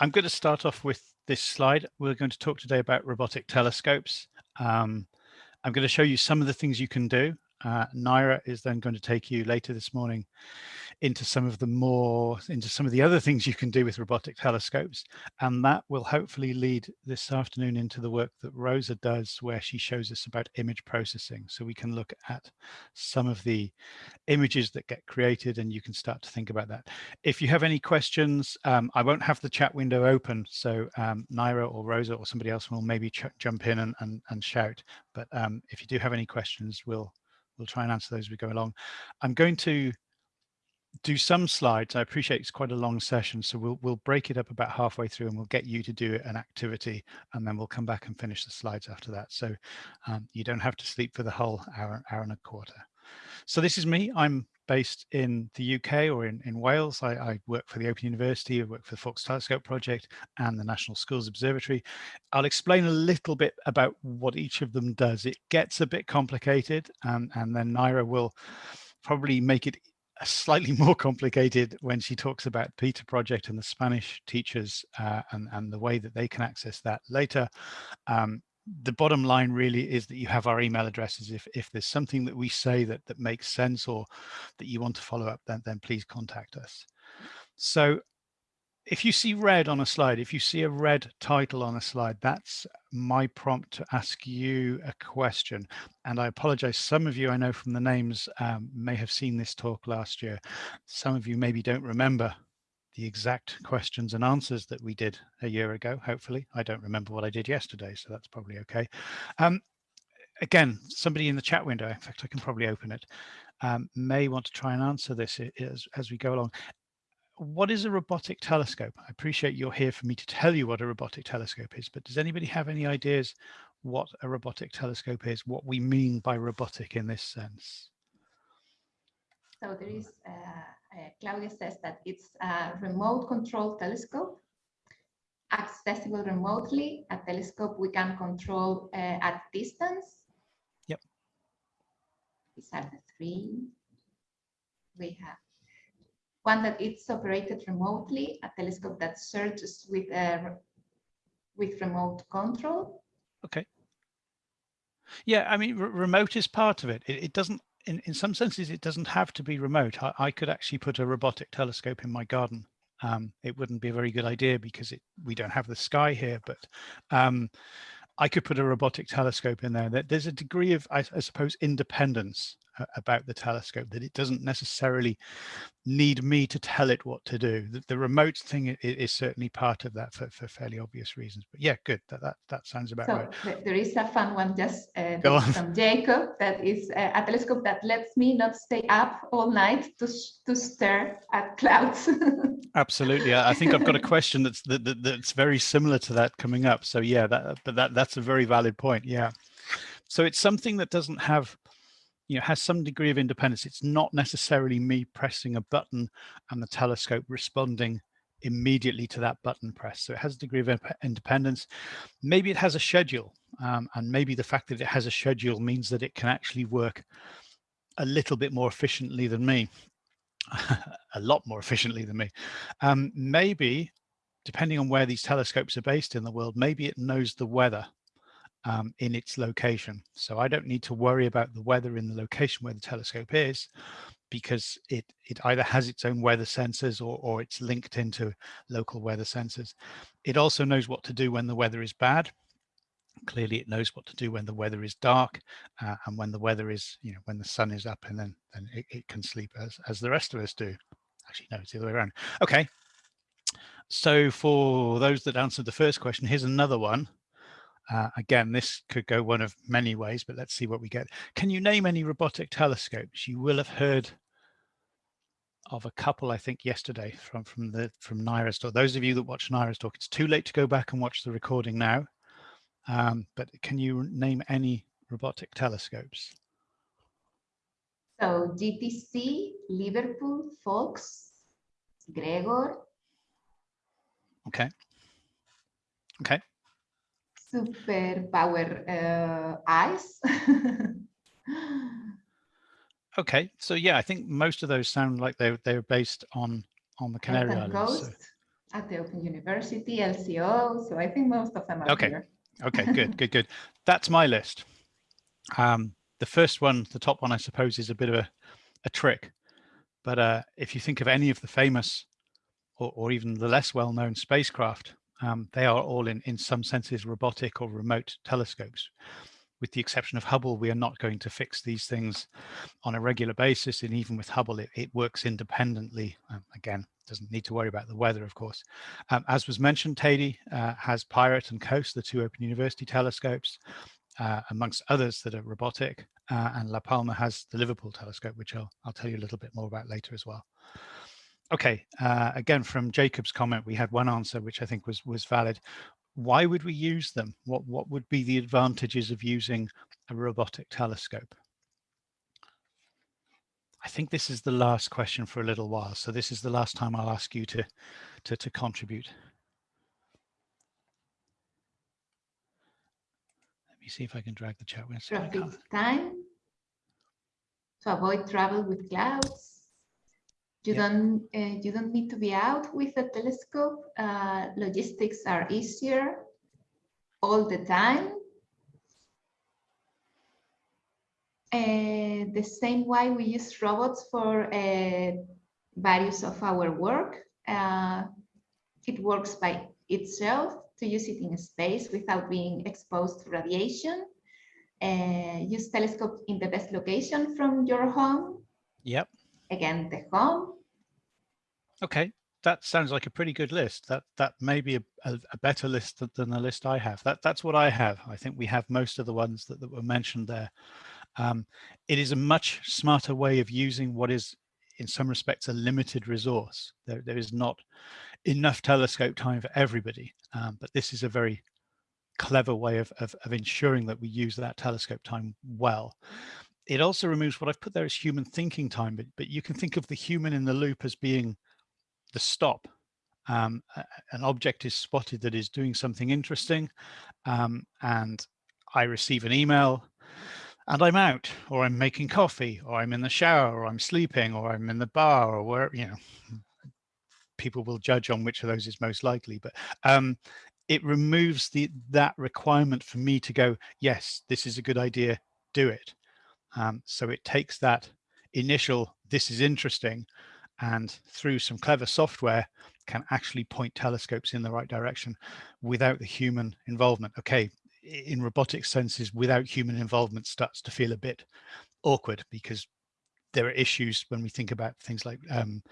I'm going to start off with this slide. We're going to talk today about robotic telescopes. Um, I'm going to show you some of the things you can do. Uh, Naira is then going to take you later this morning into some of the more, into some of the other things you can do with robotic telescopes. And that will hopefully lead this afternoon into the work that Rosa does, where she shows us about image processing. So we can look at some of the images that get created and you can start to think about that. If you have any questions, um, I won't have the chat window open. So um, Naira or Rosa or somebody else will maybe jump in and, and, and shout. But um, if you do have any questions, we'll we'll try and answer those as we go along. I'm going to do some slides. I appreciate it's quite a long session, so we'll we'll break it up about halfway through and we'll get you to do an activity and then we'll come back and finish the slides after that. So um, you don't have to sleep for the whole hour, hour and a quarter. So this is me. I'm based in the UK or in, in Wales. I, I, work for the Open University, I work for the Faulkes Telescope Project and the National Schools Observatory. I'll explain a little bit about what each of them does. It gets a bit complicated and, and then Naira will probably make it slightly more complicated when she talks about Peter project and the Spanish teachers uh, and, and the way that they can access that later. Um, the bottom line really is that you have our email addresses. If, if there's something that we say that, that makes sense or that you want to follow up, then, then please contact us. So if you see red on a slide, if you see a red title on a slide, that's my prompt to ask you a question. And I apologize, some of you I know from the names um, may have seen this talk last year. Some of you maybe don't remember the exact questions and answers that we did a year ago, hopefully. I don't remember what I did yesterday, so that's probably okay. Um, again, somebody in the chat window, in fact, I can probably open it, um, may want to try and answer this as, as we go along what is a robotic telescope? I appreciate you're here for me to tell you what a robotic telescope is, but does anybody have any ideas what a robotic telescope is, what we mean by robotic in this sense? So there is, uh, uh, Claudia says that it's a remote control telescope, accessible remotely, a telescope we can control uh, at distance. Yep. These are the three we have one that it's operated remotely, a telescope that searches with uh, with remote control. Okay. Yeah, I mean, remote is part of it. It, it doesn't, in, in some senses, it doesn't have to be remote. I, I could actually put a robotic telescope in my garden. Um, it wouldn't be a very good idea because it, we don't have the sky here, but um, I could put a robotic telescope in there. There's a degree of, I, I suppose, independence about the telescope that it doesn't necessarily need me to tell it what to do. The, the remote thing is, is, certainly part of that for, for fairly obvious reasons. But yeah, good. That that, that sounds about so right. There is a fun one just uh, from Jacob that is uh, a telescope that lets me not stay up all night to to stare at clouds. Absolutely. I, I think I've got a question that's that, that, that's very similar to that coming up. So yeah, that but that that's a very valid point. Yeah. So it's something that doesn't have you know, has some degree of independence. It's not necessarily me pressing a button and the telescope responding immediately to that button press. So it has a degree of independence. Maybe it has a schedule um, and maybe the fact that it has a schedule means that it can actually work a little bit more efficiently than me, a lot more efficiently than me. Um, maybe, depending on where these telescopes are based in the world, maybe it knows the weather um, in its location. So I don't need to worry about the weather in the location where the telescope is because it, it either has its own weather sensors or, or it's linked into local weather sensors. It also knows what to do when the weather is bad. Clearly it knows what to do when the weather is dark uh, and when the weather is, you know, when the sun is up and then, then it, it can sleep as, as the rest of us do. Actually, no, it's the other way around. Okay. So for those that answered the first question, here's another one. Uh, again, this could go one of many ways, but let's see what we get. Can you name any robotic telescopes? You will have heard of a couple, I think, yesterday from from the from Naira's talk. Those of you that watch Naira's talk, it's too late to go back and watch the recording now. Um, but can you name any robotic telescopes? So GTC, Liverpool, Faulkes, Gregor. Okay. Okay super power uh, eyes. okay, so yeah, I think most of those sound like they're they're based on on the Canary Islands. So, At the Open University, LCO, so I think most of them are okay. here. okay, good, good, good. That's my list. Um, the first one, the top one, I suppose, is a bit of a, a trick. But uh, if you think of any of the famous or, or even the less well-known spacecraft, um, they are all in, in some senses robotic or remote telescopes. With the exception of Hubble, we are not going to fix these things on a regular basis. And even with Hubble, it, it works independently. Um, again, doesn't need to worry about the weather, of course. Um, as was mentioned, Teide uh, has Pirate and COAST, the two Open University telescopes, uh, amongst others that are robotic. Uh, and La Palma has the Liverpool telescope, which I'll, I'll tell you a little bit more about later as well. Okay, uh, again, from Jacob's comment, we had one answer, which I think was, was valid. Why would we use them? What, what would be the advantages of using a robotic telescope? I think this is the last question for a little while. So this is the last time I'll ask you to, to, to contribute. Let me see if I can drag the chat. Traffic time to avoid travel with clouds. You yeah. don't uh, you don't need to be out with a telescope. Uh, logistics are easier all the time. Uh, the same way we use robots for uh, various of our work. Uh, it works by itself to use it in space without being exposed to radiation. Uh, use telescope in the best location from your home. Again the home. Okay, that sounds like a pretty good list. That that may be a, a, a, better list than the list I have. That that's what I have. I think we have most of the ones that, that were mentioned there. Um, it is a much smarter way of using what is in some respects a limited resource. There, there is not enough telescope time for everybody, um, but this is a very clever way of, of, of ensuring that we use that telescope time well it also removes what I've put there as human thinking time, but, but you can think of the human in the loop as being the stop. Um, an object is spotted that is doing something interesting um, and I receive an email and I'm out or I'm making coffee or I'm in the shower or I'm sleeping or I'm in the bar or where, you know, people will judge on which of those is most likely, but um, it removes the that requirement for me to go, yes, this is a good idea, do it. Um, so it takes that initial, this is interesting, and through some clever software can actually point telescopes in the right direction without the human involvement. Okay, in robotic senses, without human involvement starts to feel a bit awkward because there are issues when we think about things like um,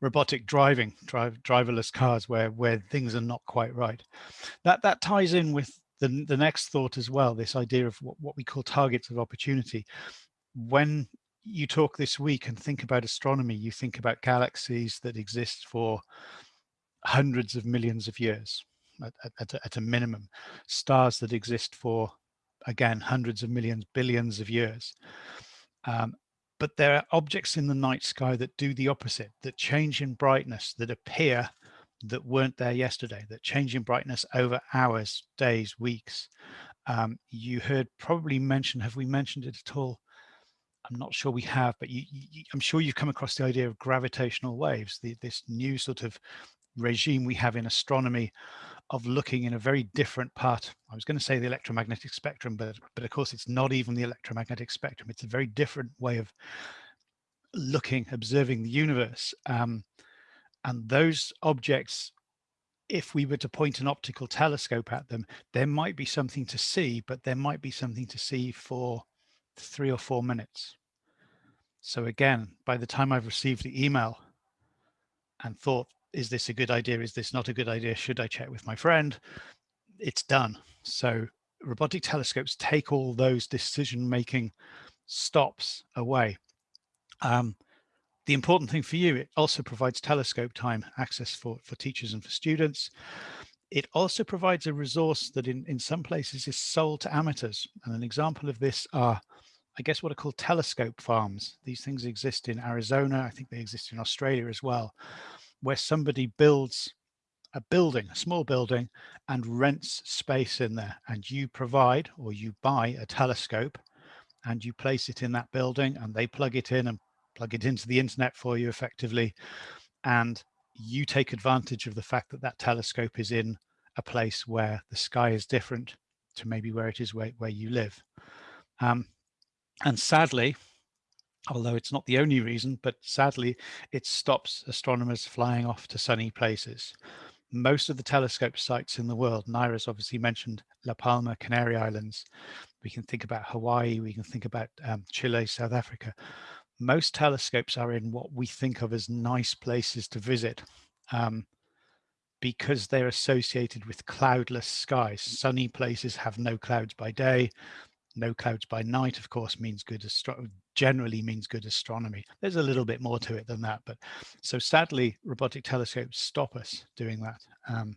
robotic driving, drive, driverless cars, where where things are not quite right. That that ties in with the, the next thought as well, this idea of what, what we call targets of opportunity. When you talk this week and think about astronomy, you think about galaxies that exist for hundreds of millions of years at, at, at, a minimum, stars that exist for, again, hundreds of millions, billions of years. Um, but there are objects in the night sky that do the opposite, that change in brightness, that appear that weren't there yesterday, that change in brightness over hours, days, weeks. Um, you heard probably mention, have we mentioned it at all? I'm not sure we have, but you, you, I'm sure you've come across the idea of gravitational waves, the, this new sort of regime we have in astronomy of looking in a very different part. I was going to say the electromagnetic spectrum, but, but of course it's not even the electromagnetic spectrum. It's a very different way of looking, observing the universe. Um, and those objects, if we were to point an optical telescope at them, there might be something to see, but there might be something to see for three or four minutes. So again, by the time I've received the email and thought, is this a good idea? Is this not a good idea? Should I check with my friend? It's done. So robotic telescopes take all those decision-making stops away. Um, the important thing for you, it also provides telescope time access for, for teachers and for students. It also provides a resource that in, in some places is sold to amateurs. And an example of this are, I guess, what are called telescope farms. These things exist in Arizona. I think they exist in Australia as well, where somebody builds a building, a small building, and rents space in there. And you provide or you buy a telescope and you place it in that building and they plug it in and plug it into the internet for you effectively. And you take advantage of the fact that that telescope is in a place where the sky is different to maybe where it is where, where you live. Um, and sadly, although it's not the only reason, but sadly, it stops astronomers flying off to sunny places. Most of the telescope sites in the world, Naira's obviously mentioned La Palma, Canary Islands. We can think about Hawaii, we can think about um, Chile, South Africa. Most telescopes are in what we think of as nice places to visit. Um, because they're associated with cloudless skies. Sunny places have no clouds by day, no clouds by night, of course, means good generally means good astronomy. There's a little bit more to it than that, but so sadly, robotic telescopes stop us doing that. Um,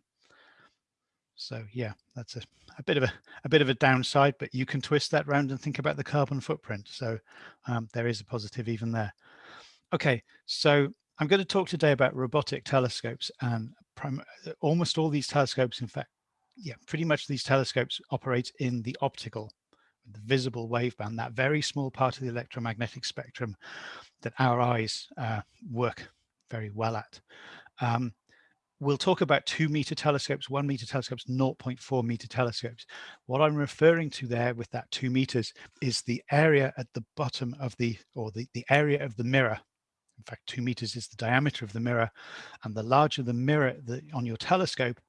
so yeah, that's a, a bit of a, a bit of a downside, but you can twist that round and think about the carbon footprint. So um, there is a positive even there. Okay, so I'm going to talk today about robotic telescopes and almost all these telescopes, in fact, yeah, pretty much these telescopes operate in the optical, the visible waveband, that very small part of the electromagnetic spectrum that our eyes uh, work very well at. Um, we'll talk about two meter telescopes, one meter telescopes, 0.4 meter telescopes. What I'm referring to there with that two meters is the area at the bottom of the, or the, the area of the mirror in fact, two meters is the diameter of the mirror. And the larger the mirror the, on your telescope,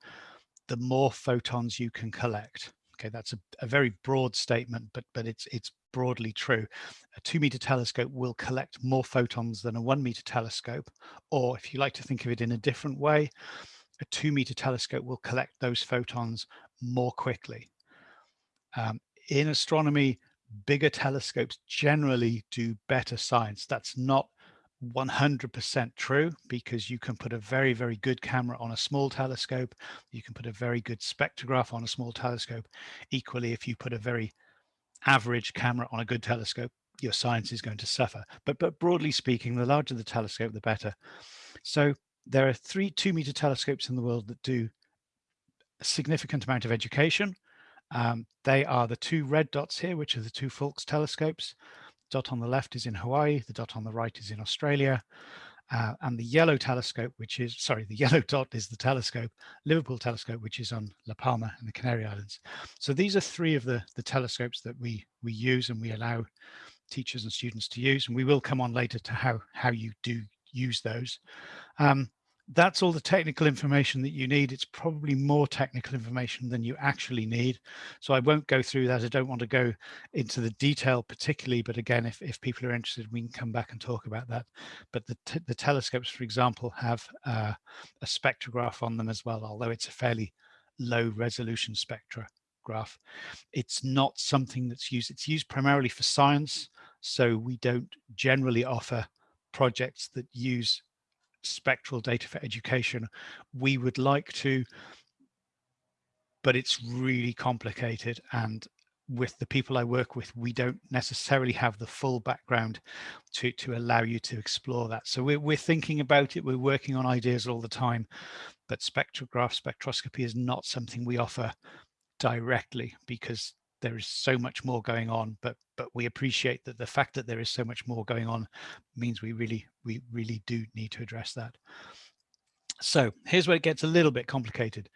the more photons you can collect. Okay, that's a, a very broad statement, but but it's it's broadly true. A two meter telescope will collect more photons than a one meter telescope, or if you like to think of it in a different way, a two meter telescope will collect those photons more quickly. Um, in astronomy, bigger telescopes generally do better science. That's not 100% true because you can put a very, very good camera on a small telescope. You can put a very good spectrograph on a small telescope. Equally, if you put a very average camera on a good telescope, your science is going to suffer. But, but broadly speaking, the larger the telescope, the better. So there are three two meter telescopes in the world that do a significant amount of education. Um, they are the two red dots here, which are the two Faulkes telescopes dot on the left is in Hawaii, the dot on the right is in Australia, uh, and the yellow telescope, which is, sorry, the yellow dot is the telescope, Liverpool telescope, which is on La Palma in the Canary Islands. So these are three of the, the telescopes that we, we use and we allow teachers and students to use, and we will come on later to how, how you do use those. Um, that's all the technical information that you need. It's probably more technical information than you actually need. So I won't go through that. I don't want to go into the detail particularly, but again, if, if people are interested, we can come back and talk about that. But the, the telescopes, for example, have uh, a spectrograph on them as well, although it's a fairly low resolution spectrograph. It's not something that's used, it's used primarily for science. So we don't generally offer projects that use spectral data for education. We would like to, but it's really complicated. And with the people I work with, we don't necessarily have the full background to, to allow you to explore that. So we're, we're thinking about it, we're working on ideas all the time, but spectrograph spectroscopy is not something we offer directly because there is so much more going on but but we appreciate that the fact that there is so much more going on means we really we really do need to address that so here's where it gets a little bit complicated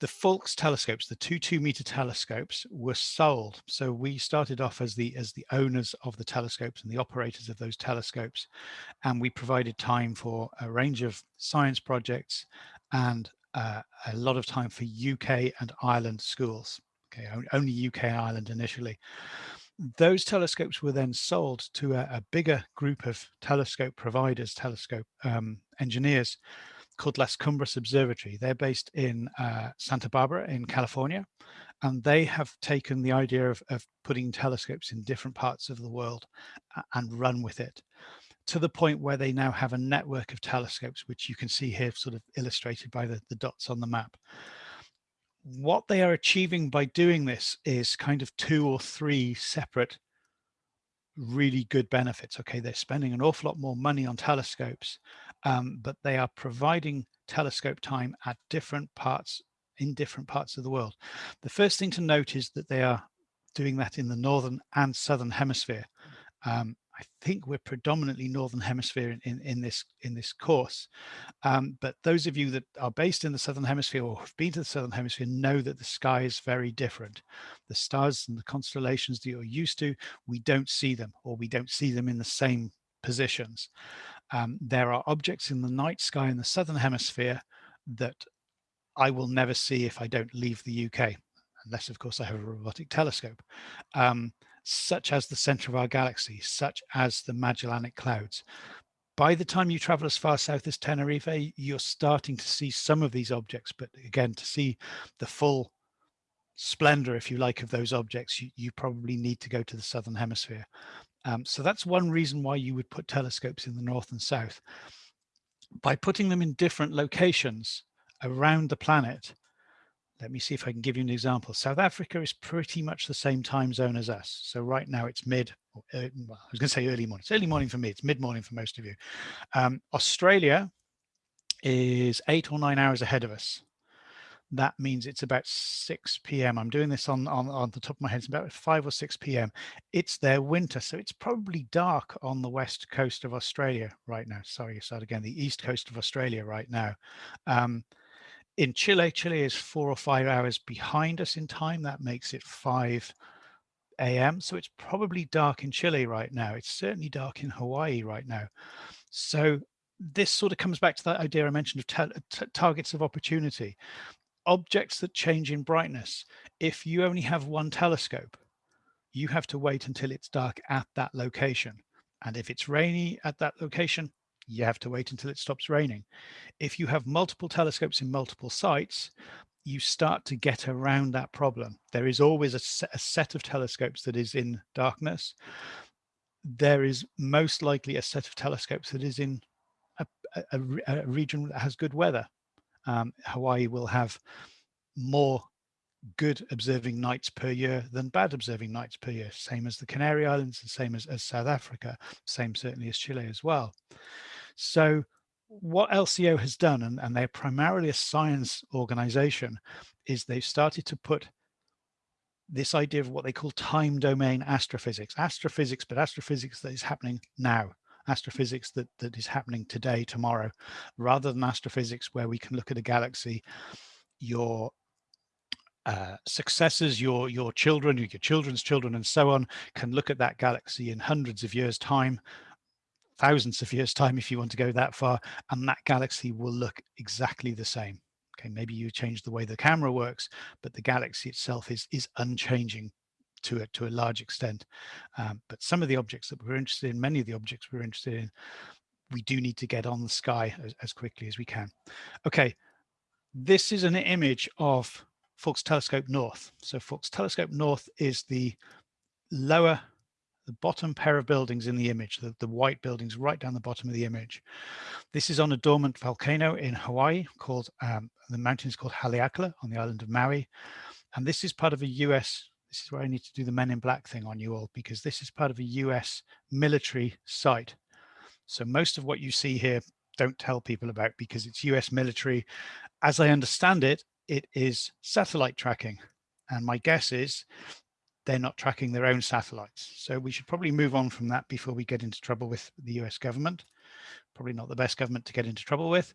the Faulkes telescopes, the two two meter telescopes were sold. So we started off as the as the owners of the telescopes and the operators of those telescopes. And we provided time for a range of science projects and uh, a lot of time for UK and Ireland schools okay, only UK and Ireland initially. Those telescopes were then sold to a, a bigger group of telescope providers, telescope um, engineers called Las Cumbres Observatory. They're based in uh, Santa Barbara in California, and they have taken the idea of, of putting telescopes in different parts of the world and run with it to the point where they now have a network of telescopes, which you can see here sort of illustrated by the, the dots on the map what they are achieving by doing this is kind of two or three separate really good benefits. Okay, they're spending an awful lot more money on telescopes, um, but they are providing telescope time at different parts in different parts of the world. The first thing to note is that they are doing that in the northern and southern hemisphere. Um, I think we're predominantly Northern Hemisphere in, in, in this in this course. Um, but those of you that are based in the Southern Hemisphere or have been to the Southern Hemisphere know that the sky is very different. The stars and the constellations that you're used to, we don't see them or we don't see them in the same positions. Um, there are objects in the night sky in the Southern Hemisphere that I will never see if I don't leave the UK, unless of course I have a robotic telescope. Um, such as the center of our galaxy, such as the Magellanic Clouds. By the time you travel as far south as Tenerife, you're starting to see some of these objects, but again, to see the full splendor, if you like, of those objects, you, you probably need to go to the Southern Hemisphere. Um, so that's one reason why you would put telescopes in the north and south. By putting them in different locations around the planet, let me see if I can give you an example. South Africa is pretty much the same time zone as us. So right now it's mid, uh, well, I was going to say early morning. It's early morning for me. It's mid morning for most of you. Um, Australia is eight or nine hours ahead of us. That means it's about 6 p.m. I'm doing this on, on, on the top of my head. It's about 5 or 6 p.m. It's their winter, so it's probably dark on the west coast of Australia right now. Sorry, start again. The east coast of Australia right now. Um, in Chile, Chile is four or five hours behind us in time. That makes it 5 a.m. So it's probably dark in Chile right now. It's certainly dark in Hawaii right now. So this sort of comes back to that idea I mentioned of targets of opportunity. Objects that change in brightness. If you only have one telescope, you have to wait until it's dark at that location. And if it's rainy at that location, you have to wait until it stops raining. If you have multiple telescopes in multiple sites, you start to get around that problem. There is always a set, a set of telescopes that is in darkness. There is most likely a set of telescopes that is in a, a, a region that has good weather. Um, Hawaii will have more good observing nights per year than bad observing nights per year, same as the Canary Islands and same as, as South Africa, same certainly as Chile as well. So what LCO has done, and, and they're primarily a science organization, is they've started to put this idea of what they call time domain astrophysics, astrophysics, but astrophysics that is happening now, astrophysics that, that is happening today, tomorrow, rather than astrophysics where we can look at a galaxy, your uh, successors, your your children, your children's children, and so on, can look at that galaxy in hundreds of years' time thousands of years time if you want to go that far and that galaxy will look exactly the same. Okay maybe you change the way the camera works but the galaxy itself is is unchanging to it to a large extent. Um, but some of the objects that we're interested in many of the objects we're interested in we do need to get on the sky as, as quickly as we can. Okay this is an image of Faulkes Telescope North. So Faulkes Telescope North is the lower the bottom pair of buildings in the image, the, the white buildings right down the bottom of the image. This is on a dormant volcano in Hawaii called, um, the mountain is called Haleakala on the island of Maui. And this is part of a US, this is where I need to do the men in black thing on you all, because this is part of a US military site. So most of what you see here, don't tell people about because it's US military. As I understand it, it is satellite tracking. And my guess is they're not tracking their own satellites. So we should probably move on from that before we get into trouble with the US government. Probably not the best government to get into trouble with.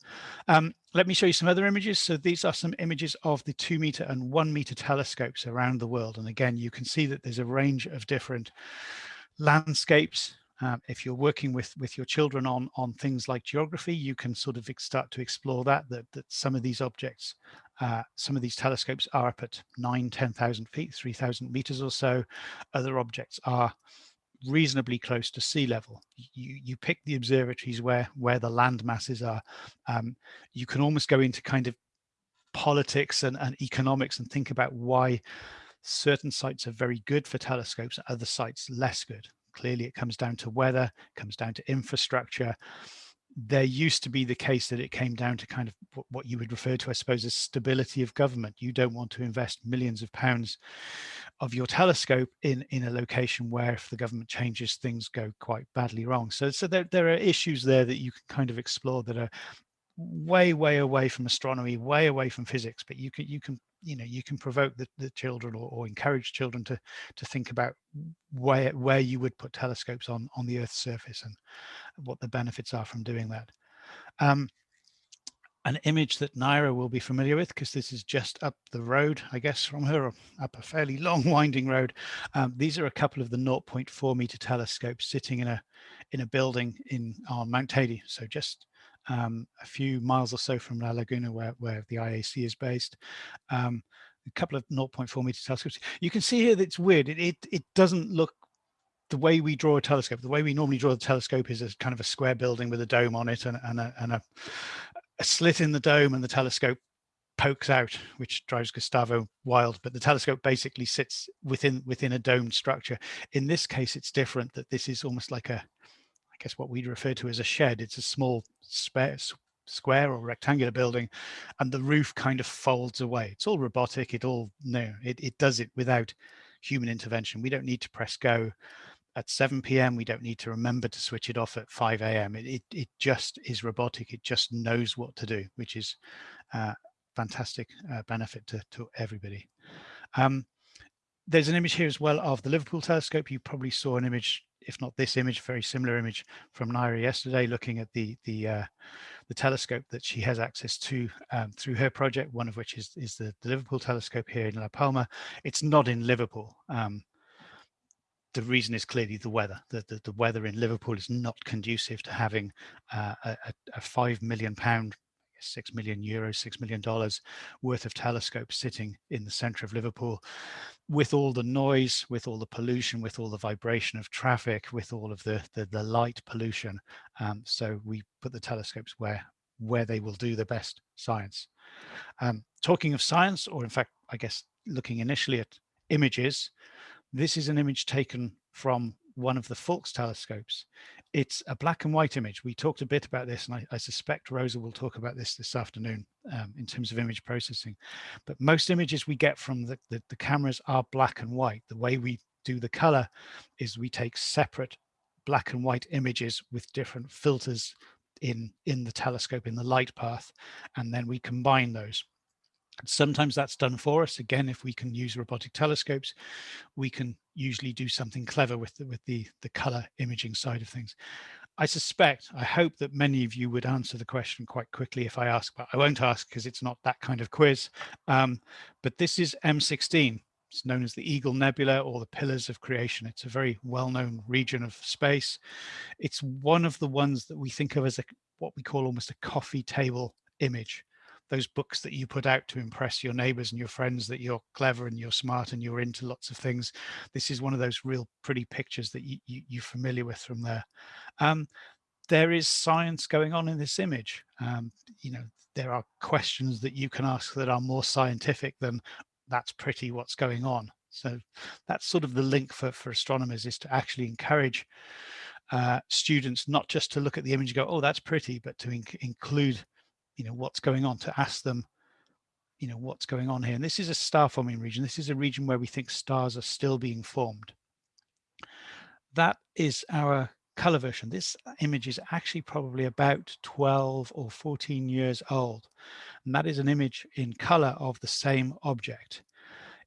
Um, let me show you some other images. So these are some images of the two meter and one meter telescopes around the world. And again, you can see that there's a range of different landscapes. Um, if you're working with with your children on on things like geography, you can sort of start to explore that, that, that some of these objects uh, some of these telescopes are up at nine, 10,000 feet, 3,000 meters or so. Other objects are reasonably close to sea level. You, you pick the observatories where, where the land masses are. Um, you can almost go into kind of politics and, and economics and think about why certain sites are very good for telescopes, other sites less good. Clearly, it comes down to weather, comes down to infrastructure there used to be the case that it came down to kind of what you would refer to, I suppose, as stability of government. You don't want to invest millions of pounds of your telescope in, in a location where if the government changes, things go quite badly wrong. So, so there, there are issues there that you can kind of explore that are way, way away from astronomy, way away from physics, but you can, you can, you know, you can provoke the, the children or, or encourage children to, to think about where, where you would put telescopes on, on the Earth's surface and what the benefits are from doing that. Um, an image that Naira will be familiar with because this is just up the road, I guess, from her, up a fairly long winding road. Um, these are a couple of the 0.4 meter telescopes sitting in a in a building in on Mount Teide, so just um, a few miles or so from La Laguna, where, where the IAC is based. Um, a couple of 0.4 meter telescopes. You can see here that it's weird. It, it, it doesn't look the way we draw a telescope, the way we normally draw the telescope is a kind of a square building with a dome on it and, and, a, and a, a slit in the dome and the telescope pokes out, which drives Gustavo wild, but the telescope basically sits within within a domed structure. In this case, it's different that this is almost like a, guess what we'd refer to as a shed. It's a small spare, square or rectangular building and the roof kind of folds away. It's all robotic. It all, no, it, it does it without human intervention. We don't need to press go at 7 p.m. We don't need to remember to switch it off at 5 a.m. It, it, it, just is robotic. It just knows what to do, which is uh, fantastic uh, benefit to, to everybody. Um, there's an image here as well of the Liverpool telescope. You probably saw an image, if not this image, very similar image from Naira yesterday, looking at the the uh, the telescope that she has access to um, through her project. One of which is is the, the, Liverpool telescope here in La Palma. It's not in Liverpool. Um, the reason is clearly the weather. The, the, the, weather in Liverpool is not conducive to having uh, a, a, five million pound, six million euros, six million dollars worth of telescopes sitting in the center of Liverpool with all the noise, with all the pollution, with all the vibration of traffic, with all of the, the, the light pollution. Um, so we put the telescopes where, where they will do the best science. Um, talking of science, or in fact, I guess looking initially at images, this is an image taken from one of the Faulkes telescopes. It's a black and white image. We talked a bit about this, and I, I suspect Rosa will talk about this this afternoon um, in terms of image processing. But most images we get from the, the, the cameras are black and white. The way we do the color is we take separate black and white images with different filters in in the telescope in the light path and then we combine those Sometimes that's done for us. Again, if we can use robotic telescopes, we can usually do something clever with the, with the, the color imaging side of things. I suspect, I hope that many of you would answer the question quite quickly if I ask, but I won't ask because it's not that kind of quiz. Um, but this is M16. It's known as the Eagle Nebula or the Pillars of Creation. It's a very well-known region of space. It's one of the ones that we think of as a, what we call almost a coffee table image those books that you put out to impress your neighbors and your friends that you're clever and you're smart and you're into lots of things. This is one of those real pretty pictures that you, you, are familiar with from there. Um, there is science going on in this image. Um, you know, there are questions that you can ask that are more scientific than that's pretty what's going on. So that's sort of the link for, for astronomers is to actually encourage uh, students not just to look at the image and go, oh, that's pretty, but to in include you know, what's going on, to ask them, you know, what's going on here. And this is a star forming region. This is a region where we think stars are still being formed. That is our color version. This image is actually probably about 12 or 14 years old. And that is an image in color of the same object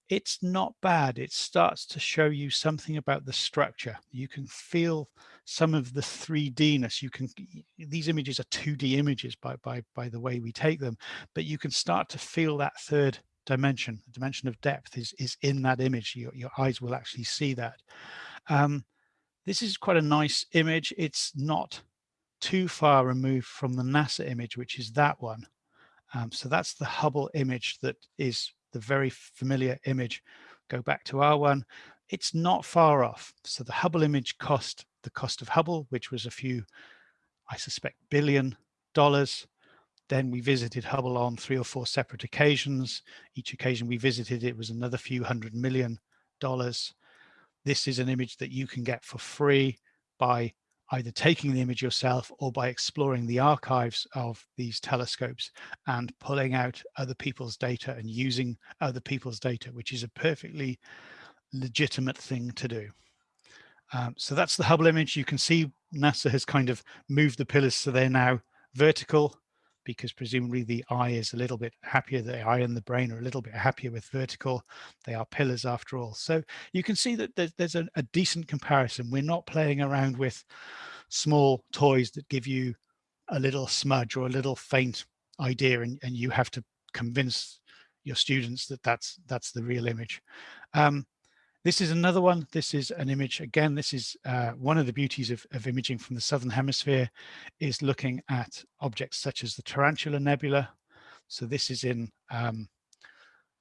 it's not bad. It starts to show you something about the structure. You can feel some of the 3D-ness. You can, these images are 2D images by, by, by the way we take them, but you can start to feel that third dimension, the dimension of depth is, is in that image. Your, your eyes will actually see that. Um, this is quite a nice image. It's not too far removed from the NASA image, which is that one. Um, so that's the Hubble image that is the very familiar image, go back to our one, it's not far off. So the Hubble image cost the cost of Hubble, which was a few, I suspect, billion dollars. Then we visited Hubble on three or four separate occasions. Each occasion we visited, it was another few hundred million dollars. This is an image that you can get for free by either taking the image yourself or by exploring the archives of these telescopes and pulling out other people's data and using other people's data, which is a perfectly legitimate thing to do. Um, so that's the Hubble image. You can see NASA has kind of moved the pillars so they're now vertical. because presumably the eye is a little bit happier. The eye and the brain are a little bit happier with vertical. They are pillars after all. So you can see that there's, a, a decent comparison. We're not playing around with small toys that give you a little smudge or a little faint idea and, and you have to convince your students that that's that's the real image. Um, this is another one. This is an image. Again, this is uh, one of the beauties of, of, imaging from the Southern Hemisphere is looking at objects such as the Tarantula Nebula. So this is in um,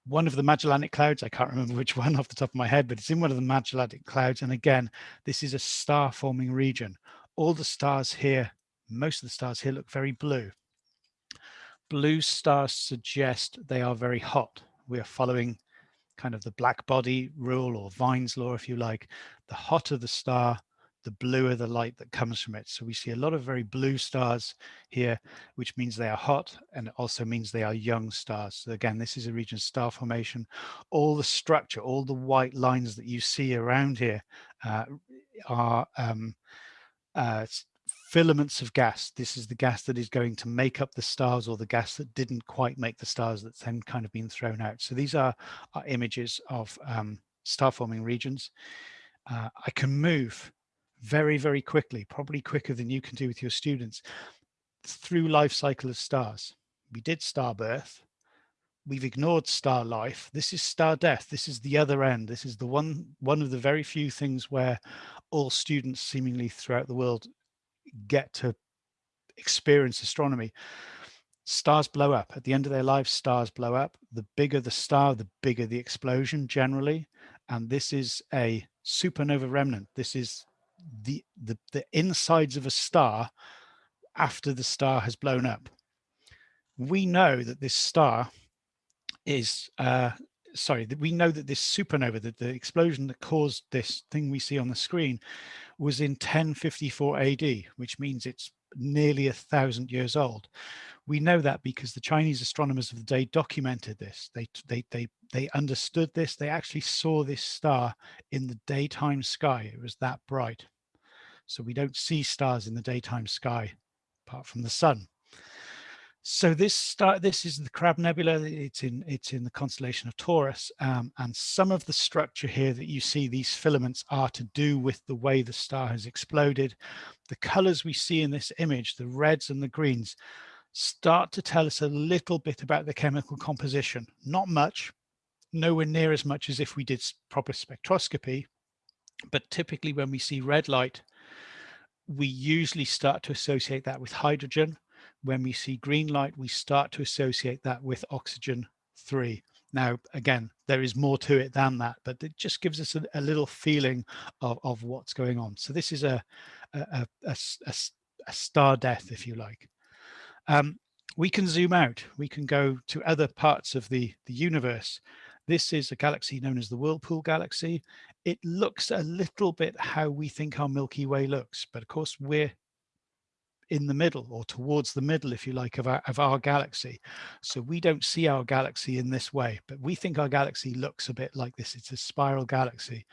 one of the Magellanic Clouds. I can't remember which one off the top of my head, but it's in one of the Magellanic Clouds. And again, this is a star forming region. All the stars here, most of the stars here look very blue. Blue stars suggest they are very hot. We are following kind of the black body rule or Wien's law, if you like, the hotter the star, the bluer the light that comes from it. So we see a lot of very blue stars here, which means they are hot and also means they are young stars. So again, this is a region of star formation. All the structure, all the white lines that you see around here uh, are um, uh, filaments of gas. This is the gas that is going to make up the stars or the gas that didn't quite make the stars that's then kind of been thrown out. So these are, are images of um, star forming regions. Uh, I can move very, very quickly, probably quicker than you can do with your students through life cycle of stars. We did star birth. We've ignored star life. This is star death. This is the other end. This is the one, one of the very few things where all students seemingly throughout the world get to experience astronomy stars blow up. At the end of their lives stars blow up. The bigger the star the bigger the explosion generally. And this is a supernova remnant. This is the the, the insides of a star after the star has blown up. We know that this star is uh sorry that we know that this supernova that the explosion that caused this thing we see on the screen was in 1054 AD, which means it's nearly a thousand years old. We know that because the Chinese astronomers of the day documented this. They, they, they, they understood this. They actually saw this star in the daytime sky. It was that bright. So we don't see stars in the daytime sky apart from the sun. So this start, this is the Crab Nebula. It's in it's in the constellation of Taurus, um, and some of the structure here that you see these filaments are to do with the way the star has exploded. The colors we see in this image, the reds and the greens, start to tell us a little bit about the chemical composition. Not much, nowhere near as much as if we did proper spectroscopy, but typically when we see red light, we usually start to associate that with hydrogen when we see green light, we start to associate that with oxygen 3. Now, again, there is more to it than that, but it just gives us a, a little feeling of, of what's going on. So this is a, a, a, a star death, if you like. Um, we can zoom out. We can go to other parts of the, the universe. This is a galaxy known as the Whirlpool Galaxy. It looks a little bit how we think our Milky Way looks, but of course we're in the middle or towards the middle, if you like, of our, of our galaxy. So we don't see our galaxy in this way, but we think our galaxy looks a bit like this. It's a spiral galaxy.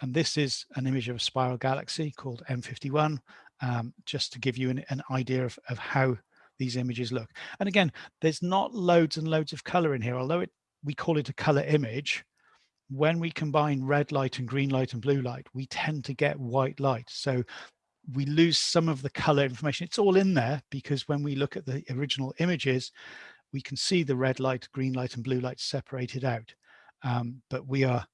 And this is an image of a spiral galaxy called M51, um, just to give you an, an idea of, of how these images look. And again, there's not loads and loads of color in here, although it, we call it a color image, when we combine red light and green light and blue light, we tend to get white light. So we lose some of the color information. It's all in there because when we look at the original images, we can see the red light, green light and blue light separated out. Um, but we are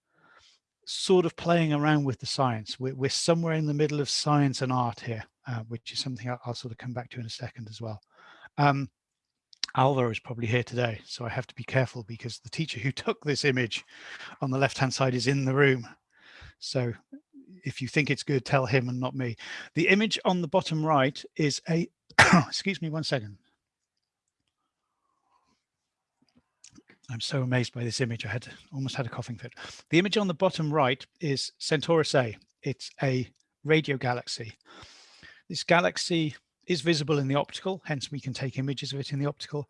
sort of playing around with the science. We're, we're somewhere in the middle of science and art here, uh, which is something I'll, I'll, sort of come back to in a second as well. Um, is probably here today, so I have to be careful because the teacher who took this image on the left-hand side is in the room. So if you think it's good, tell him and not me. The image on the bottom right is a, excuse me one second. I'm so amazed by this image. I had almost had a coughing fit. The image on the bottom right is Centaurus A. It's a radio galaxy. This galaxy is visible in the optical, hence we can take images of it in the optical.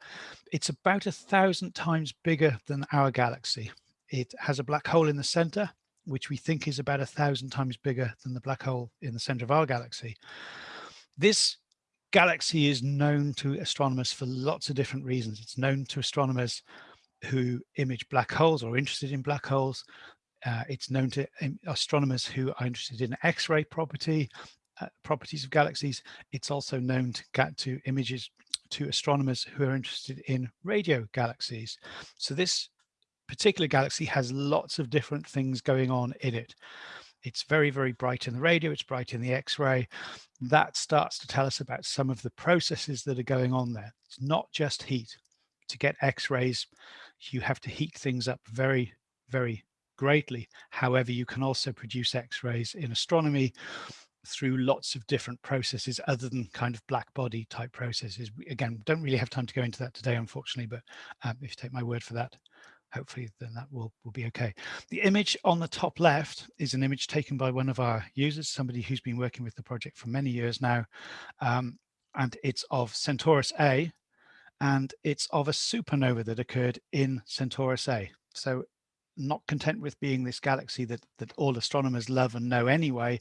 It's about a thousand times bigger than our galaxy. It has a black hole in the center which we think is about a thousand times bigger than the black hole in the center of our galaxy. This galaxy is known to astronomers for lots of different reasons. It's known to astronomers who image black holes or are interested in black holes. Uh, it's known to astronomers who are interested in X-ray property, uh, properties of galaxies. It's also known to get to images to astronomers who are interested in radio galaxies. So this particular galaxy has lots of different things going on in it. It's very, very bright in the radio, it's bright in the X-ray. That starts to tell us about some of the processes that are going on there. It's not just heat. To get X-rays, you have to heat things up very, very greatly. However, you can also produce X-rays in astronomy through lots of different processes other than kind of black body type processes. Again, don't really have time to go into that today, unfortunately, but um, if you take my word for that, hopefully then that will, will be okay. The image on the top left is an image taken by one of our users, somebody who's been working with the project for many years now. Um, and it's of Centaurus A, and it's of a supernova that occurred in Centaurus A. So not content with being this galaxy that, that all astronomers love and know anyway,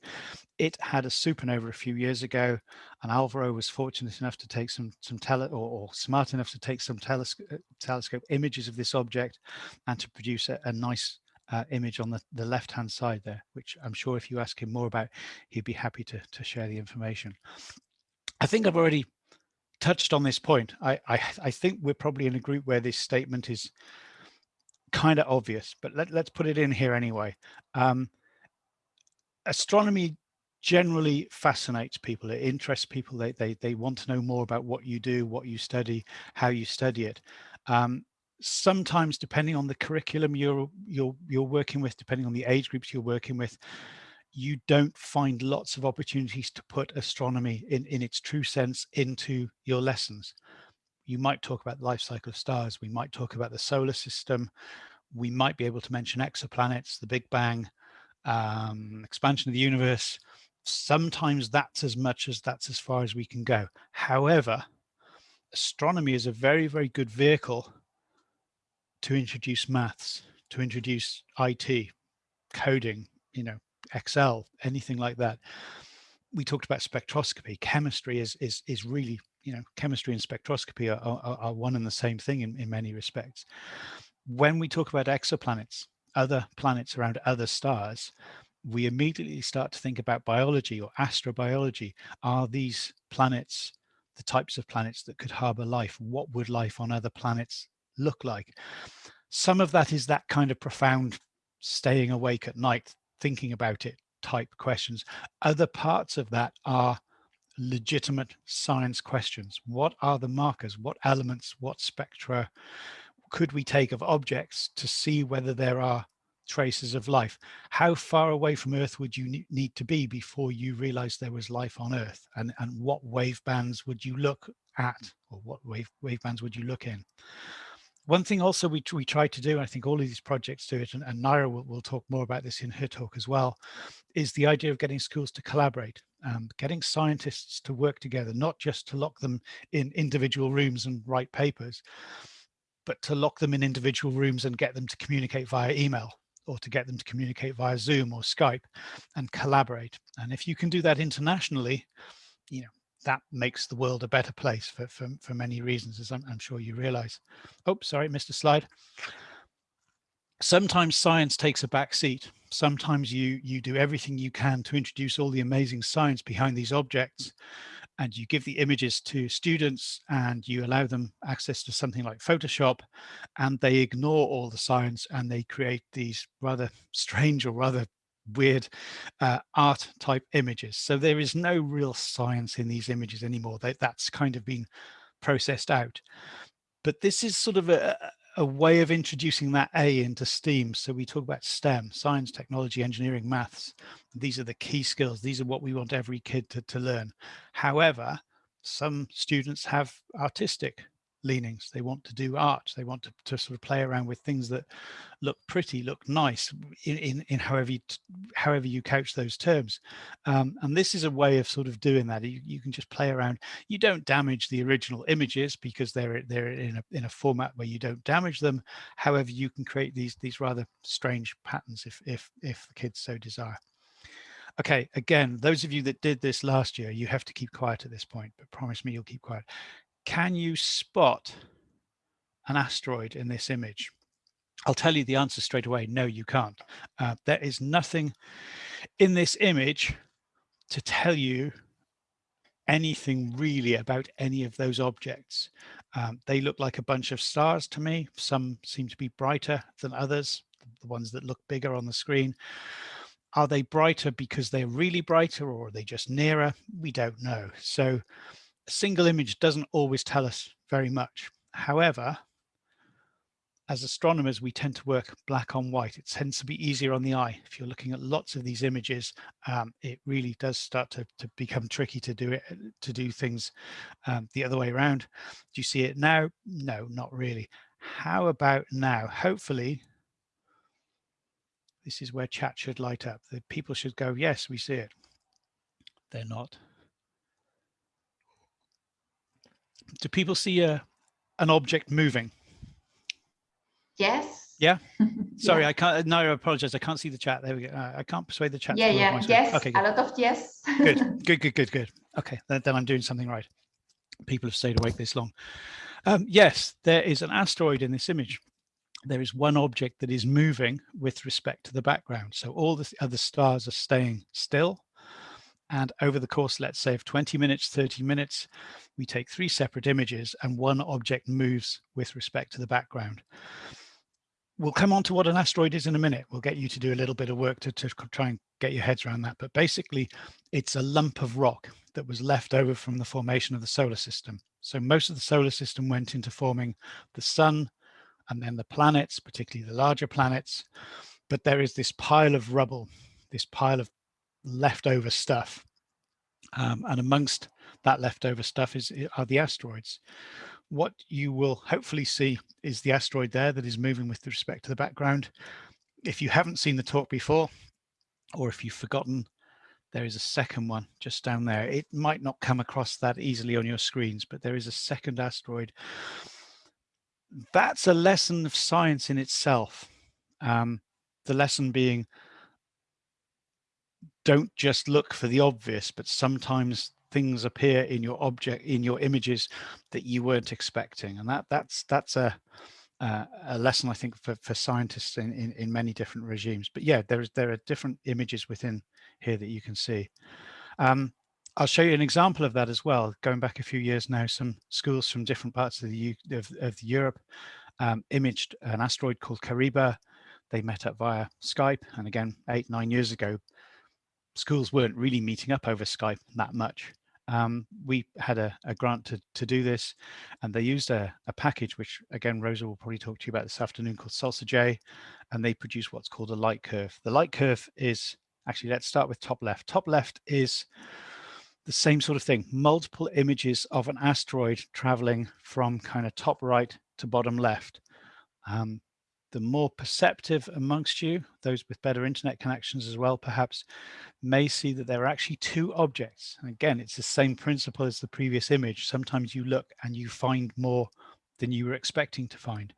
it had a supernova a few years ago, and Alvaro was fortunate enough to take some some tele or, or smart enough to take some telescope uh, telescope images of this object and to produce a, a nice uh, image on the, the left hand side there, which I'm sure if you ask him more about, he'd be happy to, to share the information. I think I've already touched on this point. I, I, I think we're probably in a group where this statement is kind of obvious, but let, us put it in here anyway. Um, astronomy generally fascinates people. It interests people. They, they, they want to know more about what you do, what you study, how you study it. Um, sometimes depending on the curriculum you're, you're, you're working with, depending on the age groups you're working with, you don't find lots of opportunities to put astronomy in, in its true sense into your lessons you might talk about the life cycle of stars. We might talk about the solar system. We might be able to mention exoplanets, the Big Bang, um, expansion of the universe. Sometimes that's as much as that's as far as we can go. However, astronomy is a very, very good vehicle to introduce maths, to introduce IT, coding, you know, Excel, anything like that. We talked about spectroscopy. Chemistry is is is really you know, chemistry and spectroscopy are, are, are one and the same thing in, in many respects. When we talk about exoplanets, other planets around other stars, we immediately start to think about biology or astrobiology. Are these planets the types of planets that could harbor life? What would life on other planets look like? Some of that is that kind of profound staying awake at night, thinking about it type questions. Other parts of that are legitimate science questions. What are the markers? What elements, what spectra could we take of objects to see whether there are traces of life? How far away from Earth would you need to be before you realize there was life on Earth? And, and what wave bands would you look at or what wave, wave bands would you look in? One thing also we, we try to do, and I think all of these projects do it, and, and Naira will, will talk more about this in her talk as well, is the idea of getting schools to collaborate, um, getting scientists to work together, not just to lock them in individual rooms and write papers, but to lock them in individual rooms and get them to communicate via email or to get them to communicate via Zoom or Skype and collaborate. And if you can do that internationally, you know, that makes the world a better place for, for, for many reasons, as I'm, I'm sure you realize. Oh, sorry, missed a slide. Sometimes science takes a back seat. Sometimes you, you do everything you can to introduce all the amazing science behind these objects and you give the images to students and you allow them access to something like Photoshop and they ignore all the science and they create these rather strange or rather weird uh, art type images. So there is no real science in these images anymore. That, that's kind of been processed out. But this is sort of a, a way of introducing that A into STEAM. So we talk about STEM, science, technology, engineering, maths. These are the key skills. These are what we want every kid to, to learn. However, some students have artistic leanings. They want to do art. They want to, to sort of play around with things that look pretty, look nice in, in, in however, you, however you couch those terms. Um, and this is a way of sort of doing that. You, you can just play around. You don't damage the original images because they're, they're in, a, in a format where you don't damage them. However, you can create these, these rather strange patterns if, if, if the kids so desire. Okay, again, those of you that did this last year, you have to keep quiet at this point, but promise me you'll keep quiet. Can you spot an asteroid in this image? I'll tell you the answer straight away. No, you can't. Uh, there is nothing in this image to tell you anything really about any of those objects. Um, they look like a bunch of stars to me. Some seem to be brighter than others, the ones that look bigger on the screen. Are they brighter because they're really brighter or are they just nearer? We don't know. So a single image doesn't always tell us very much. However, as astronomers, we tend to work black on white. It tends to be easier on the eye. If you're looking at lots of these images, um, it really does start to, to become tricky to do it, to do things um, the other way around. Do you see it now? No, not really. How about now? Hopefully, this is where chat should light up. The people should go, yes, we see it. They're not. Do people see a, an object moving? Yes. Yeah. Sorry, yeah. I can't. No, I apologize. I can't see the chat. There we go. Uh, I can't persuade the chat. Yeah, yeah. Yes. Okay. Good. A lot of yes. good. Good. Good. Good. Good. Okay. Then, then I'm doing something right. People have stayed awake this long. Um, yes, there is an asteroid in this image. There is one object that is moving with respect to the background. So all the other stars are staying still. And over the course, let's say of 20 minutes, 30 minutes, we take three separate images and one object moves with respect to the background we'll come on to what an asteroid is in a minute. We'll get you to do a little bit of work to, to try and get your heads around that. But basically, it's a lump of rock that was left over from the formation of the solar system. So most of the solar system went into forming the sun and then the planets, particularly the larger planets. But there is this pile of rubble, this pile of leftover stuff. Um, and amongst that leftover stuff is are the asteroids what you will hopefully see is the asteroid there that is moving with respect to the background. If you haven't seen the talk before, or if you've forgotten, there is a second one just down there. It might not come across that easily on your screens, but there is a second asteroid. That's a lesson of science in itself. Um, the lesson being, don't just look for the obvious, but sometimes things appear in your object in your images that you weren't expecting. And that that's that's a uh, a lesson I think for, for scientists in, in, in many different regimes. But yeah there's there are different images within here that you can see. Um, I'll show you an example of that as well going back a few years now some schools from different parts of the of, of Europe um, imaged an asteroid called Kariba they met up via Skype and again eight nine years ago schools weren't really meeting up over Skype that much. Um, we had a, a, grant to, to do this and they used a, a, package, which again, Rosa will probably talk to you about this afternoon called SalsaJ, and they produce what's called a light curve. The light curve is, actually, let's start with top left. Top left is the same sort of thing, multiple images of an asteroid traveling from kind of top right to bottom left. Um, the more perceptive amongst you, those with better internet connections as well, perhaps, may see that there are actually two objects. And again, it's the same principle as the previous image. Sometimes you look and you find more than you were expecting to find.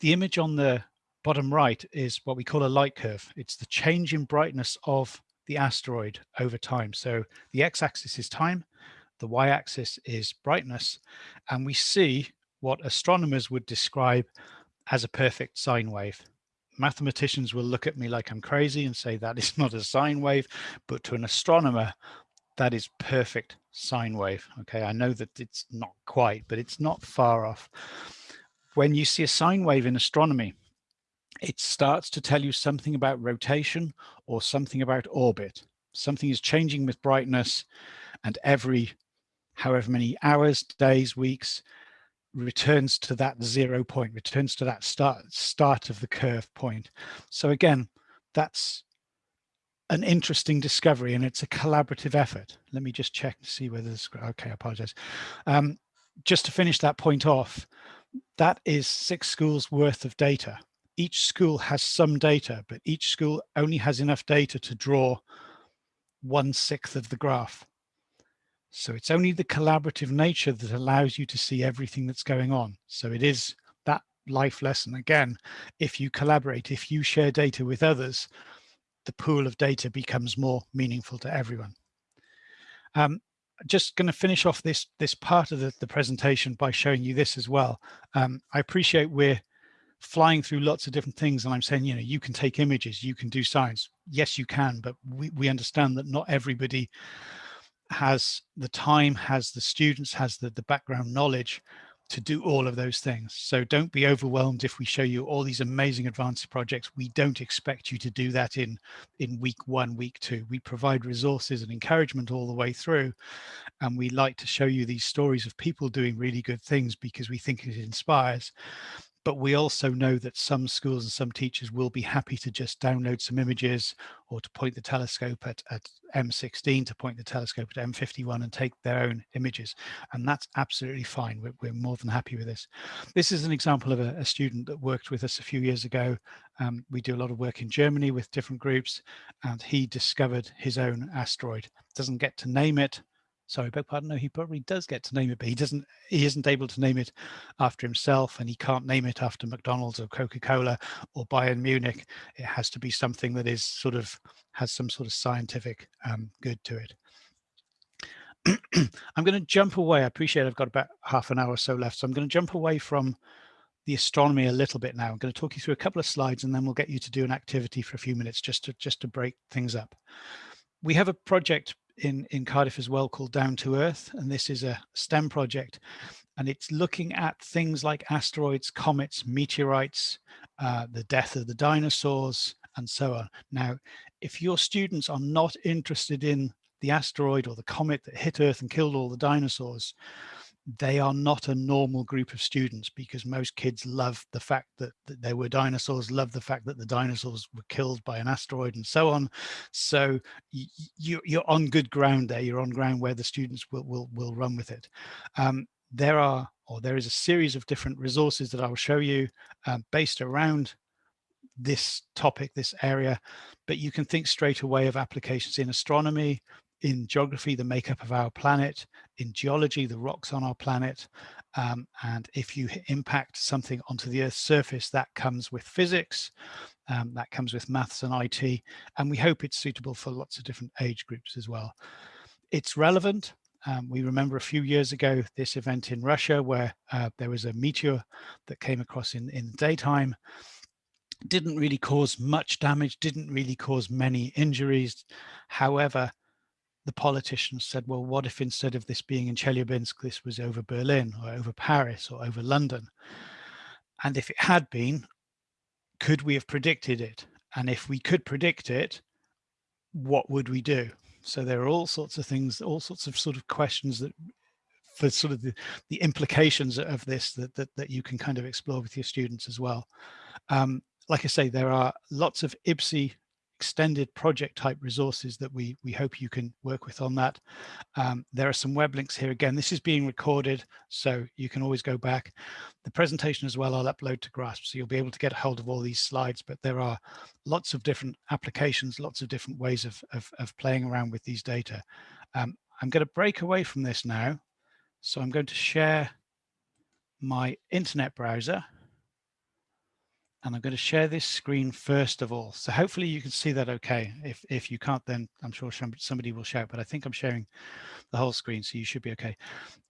The image on the bottom right is what we call a light curve. It's the change in brightness of the asteroid over time. So the x-axis is time, the y-axis is brightness, and we see what astronomers would describe as a perfect sine wave. Mathematicians will look at me like I'm crazy and say that is not a sine wave, but to an astronomer, that is perfect sine wave. Okay, I know that it's not quite, but it's not far off. When you see a sine wave in astronomy, it starts to tell you something about rotation or something about orbit. Something is changing with brightness and every however many hours, days, weeks, returns to that zero point, returns to that start, start of the curve point. So again, that's an interesting discovery and it's a collaborative effort. Let me just check to see whether this, okay, I apologize. Um, just to finish that point off, that is six schools worth of data. Each school has some data, but each school only has enough data to draw one sixth of the graph. So it's only the collaborative nature that allows you to see everything that's going on. So it is that life lesson. Again, if you collaborate, if you share data with others, the pool of data becomes more meaningful to everyone. Um, just going to finish off this this part of the, the presentation by showing you this as well. Um, I appreciate we're flying through lots of different things and I'm saying, you know, you can take images, you can do science. Yes, you can, but we, we understand that not everybody has the time, has the students, has the, the background knowledge to do all of those things. So don't be overwhelmed if we show you all these amazing advanced projects. We don't expect you to do that in, in week one, week two. We provide resources and encouragement all the way through. And we like to show you these stories of people doing really good things because we think it inspires but we also know that some schools and some teachers will be happy to just download some images or to point the telescope at, at M16 to point the telescope at M51 and take their own images. And that's absolutely fine. We're, we're more than happy with this. This is an example of a, a student that worked with us a few years ago. Um, we do a lot of work in Germany with different groups and he discovered his own asteroid. Doesn't get to name it, sorry, beg pardon, no, he probably does get to name it, but he doesn't, he isn't able to name it after himself and he can't name it after McDonald's or Coca-Cola or Bayern Munich. It has to be something that is sort of, has some sort of scientific um, good to it. I'm going to jump away. I appreciate I've got about half an hour or so left. So I'm going to jump away from the astronomy a little bit now. I'm going to talk you through a couple of slides and then we'll get you to do an activity for a few minutes just to just to break things up. We have a project in, in Cardiff as well called Down to Earth. And this is a STEM project. And it's looking at things like asteroids, comets, meteorites, uh, the death of the dinosaurs, and so on. Now, if your students are not interested in the asteroid or the comet that hit Earth and killed all the dinosaurs, they are not a normal group of students because most kids love the fact that, that there were dinosaurs, love the fact that the dinosaurs were killed by an asteroid and so on. So you, you're on good ground there. You're on ground where the students will, will, will run with it. Um, there are, or there is a series of different resources that I will show you um, based around this topic, this area, but you can think straight away of applications in astronomy, in geography, the makeup of our planet, in geology, the rocks on our planet. Um, and if you impact something onto the Earth's surface, that comes with physics, um, that comes with maths and IT, and we hope it's suitable for lots of different age groups as well. It's relevant. Um, we remember a few years ago this event in Russia where uh, there was a meteor that came across in, in the daytime didn't really cause much damage, didn't really cause many injuries. However, the politicians said, well, what if instead of this being in Chelyabinsk, this was over Berlin or over Paris or over London? And if it had been, could we have predicted it? And if we could predict it, what would we do? So there are all sorts of things, all sorts of sort of questions that for sort of the, the implications of this that, that, that you can kind of explore with your students as well. Um, like I say, there are lots of IBSE extended project type resources that we we hope you can work with on that. Um, there are some web links here again. This is being recorded, so you can always go back. The presentation as well I'll upload to Grasp, so you'll be able to get a hold of all these slides, but there are lots of different applications, lots of different ways of, of, of playing around with these data. Um, I'm going to break away from this now. So I'm going to share my internet browser and I'm going to share this screen first of all. So hopefully you can see that okay. If, if you can't, then I'm sure somebody will shout, but I think I'm sharing the whole screen, so you should be okay.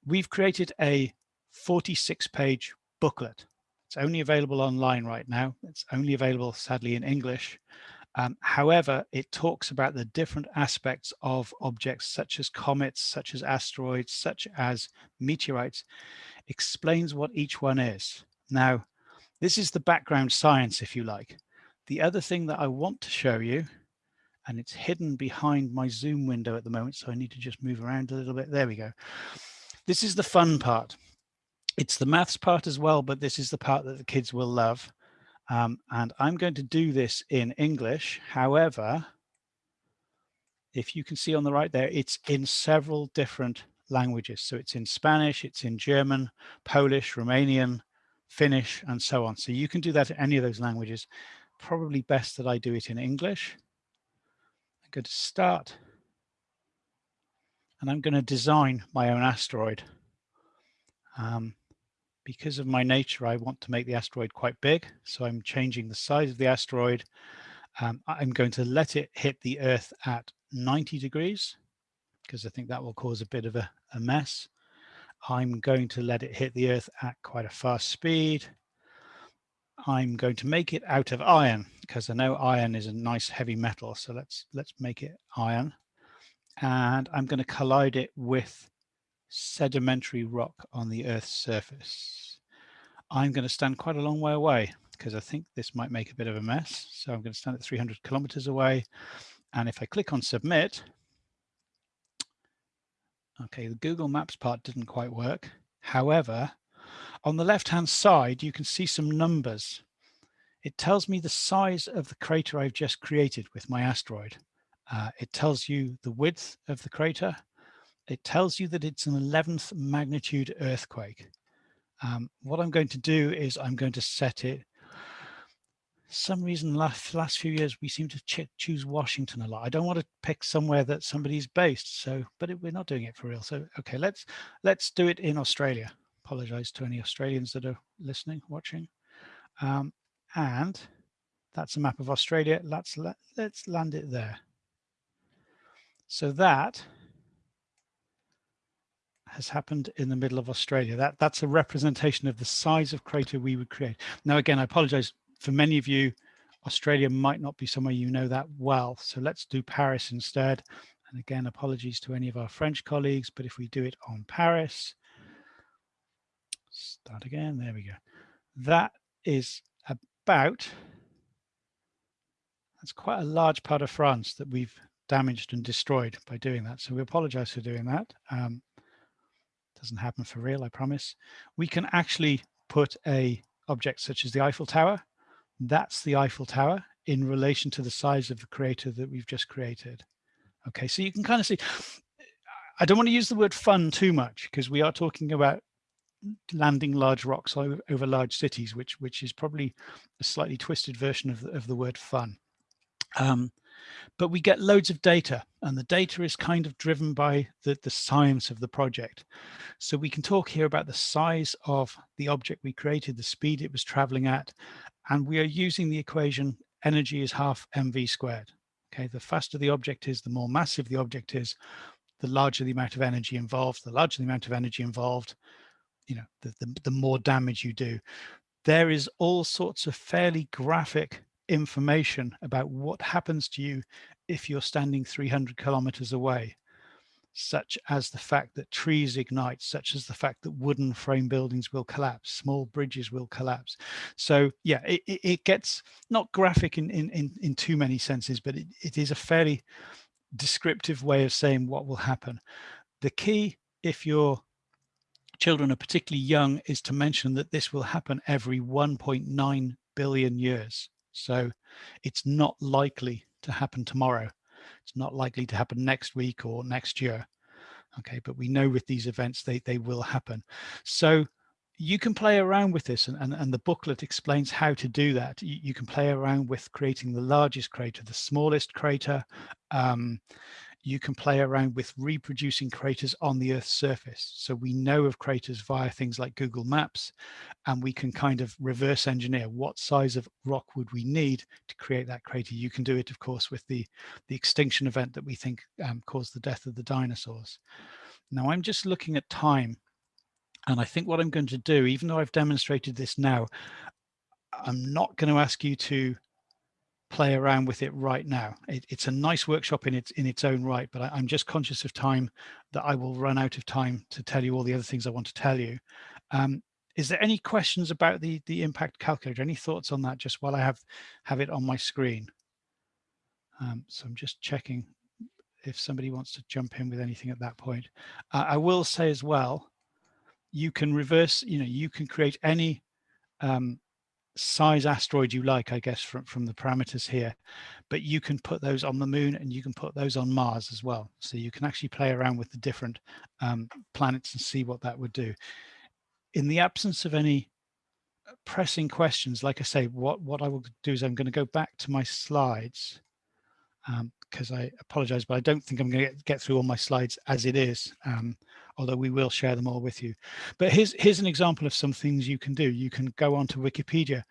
We've created a 46 page booklet. It's only available online right now. It's only available, sadly, in English. Um, however, it talks about the different aspects of objects such as comets, such as asteroids, such as meteorites, explains what each one is. Now, this is the background science, if you like. The other thing that I want to show you, and it's hidden behind my Zoom window at the moment, so I need to just move around a little bit. There we go. This is the fun part. It's the maths part as well, but this is the part that the kids will love. Um, and I'm going to do this in English. However, if you can see on the right there, it's in several different languages. So it's in Spanish, it's in German, Polish, Romanian, Finnish, and so on. So you can do that in any of those languages. Probably best that I do it in English. I'm going to start and I'm going to design my own asteroid. Um, because of my nature, I want to make the asteroid quite big. So I'm changing the size of the asteroid Um, I'm going to let it hit the Earth at 90 degrees because I think that will cause a bit of a, a mess. I'm going to let it hit the Earth at quite a fast speed. I'm going to make it out of iron because I know iron is a nice heavy metal. So let's let's make it iron. And I'm going to collide it with sedimentary rock on the Earth's surface. I'm going to stand quite a long way away because I think this might make a bit of a mess. So I'm going to stand at 300 kilometers away. And if I click on submit, okay, the Google Maps part didn't quite work. However, on the left-hand side, you can see some numbers. It tells me the size of the crater I've just created with my asteroid. Uh, it tells you the width of the crater. It tells you that it's an 11th magnitude earthquake. Um, what I'm going to do is I'm going to set it some reason last last few years we seem to ch choose Washington a lot. I don't want to pick somewhere that somebody's based. So, but it, we're not doing it for real. So, okay, let's let's do it in Australia. Apologize to any Australians that are listening, watching. Um, and that's a map of Australia. Let's let, let's land it there. So that has happened in the middle of Australia. That that's a representation of the size of crater we would create. Now, again, I apologize for many of you, Australia might not be somewhere you know that well. So let's do Paris instead. And again, apologies to any of our French colleagues, but if we do it on Paris, start again, there we go. That is about, that's quite a large part of France that we've damaged and destroyed by doing that. So we apologize for doing that. Um, doesn't happen for real, I promise. We can actually put a object such as the Eiffel Tower that's the Eiffel Tower in relation to the size of the crater that we've just created. Okay, so you can kind of see, I don't want to use the word fun too much because we are talking about landing large rocks over, over, large cities, which which is probably a slightly twisted version of the, of the word fun. Um, but we get loads of data and the data is kind of driven by the, the science of the project. So we can talk here about the size of the object we created, the speed it was traveling at, and we are using the equation energy is half mv squared. Okay, the faster the object is, the more massive the object is, the larger the amount of energy involved, the larger the amount of energy involved, you know, the, the, the more damage you do. There is all sorts of fairly graphic information about what happens to you if you're standing 300 kilometers away such as the fact that trees ignite, such as the fact that wooden frame buildings will collapse, small bridges will collapse. So yeah, it, it gets not graphic in, in, in, in too many senses, but it, it is a fairly descriptive way of saying what will happen. The key, if your children are particularly young, is to mention that this will happen every 1.9 billion years. So it's not likely to happen tomorrow. It's not likely to happen next week or next year. Okay, but we know with these events, they, they will happen. So you can play around with this and, and, and the booklet explains how to do that. You, you, can play around with creating the largest crater, the smallest crater. Um, you can play around with reproducing craters on the Earth's surface. So we know of craters via things like Google Maps, and we can kind of reverse engineer what size of rock would we need to create that crater. You can do it, of course, with the, the extinction event that we think um, caused the death of the dinosaurs. Now I'm just looking at time, and I think what I'm going to do, even though I've demonstrated this now, I'm not going to ask you to play around with it right now. It, it's a nice workshop in its in its own right, but I, am just conscious of time that I will run out of time to tell you all the other things I want to tell you. Um, is there any questions about the the impact calculator? Any thoughts on that? Just while I have have it on my screen. Um, so I'm just checking if somebody wants to jump in with anything at that point. Uh, I will say as well, you can reverse. You know, you can create any um, size asteroid you like, I guess, from, from the parameters here, but you can put those on the moon and you can put those on Mars as well. So you can actually play around with the different um, planets and see what that would do. In the absence of any uh, pressing questions, like I say, what, what I will do is I'm going to go back to my slides because um, I apologize, but I don't think I'm going to get, through all my slides as it is. Um, although we will share them all with you. But here's, here's an example of some things you can do. You can go onto Wikipedia,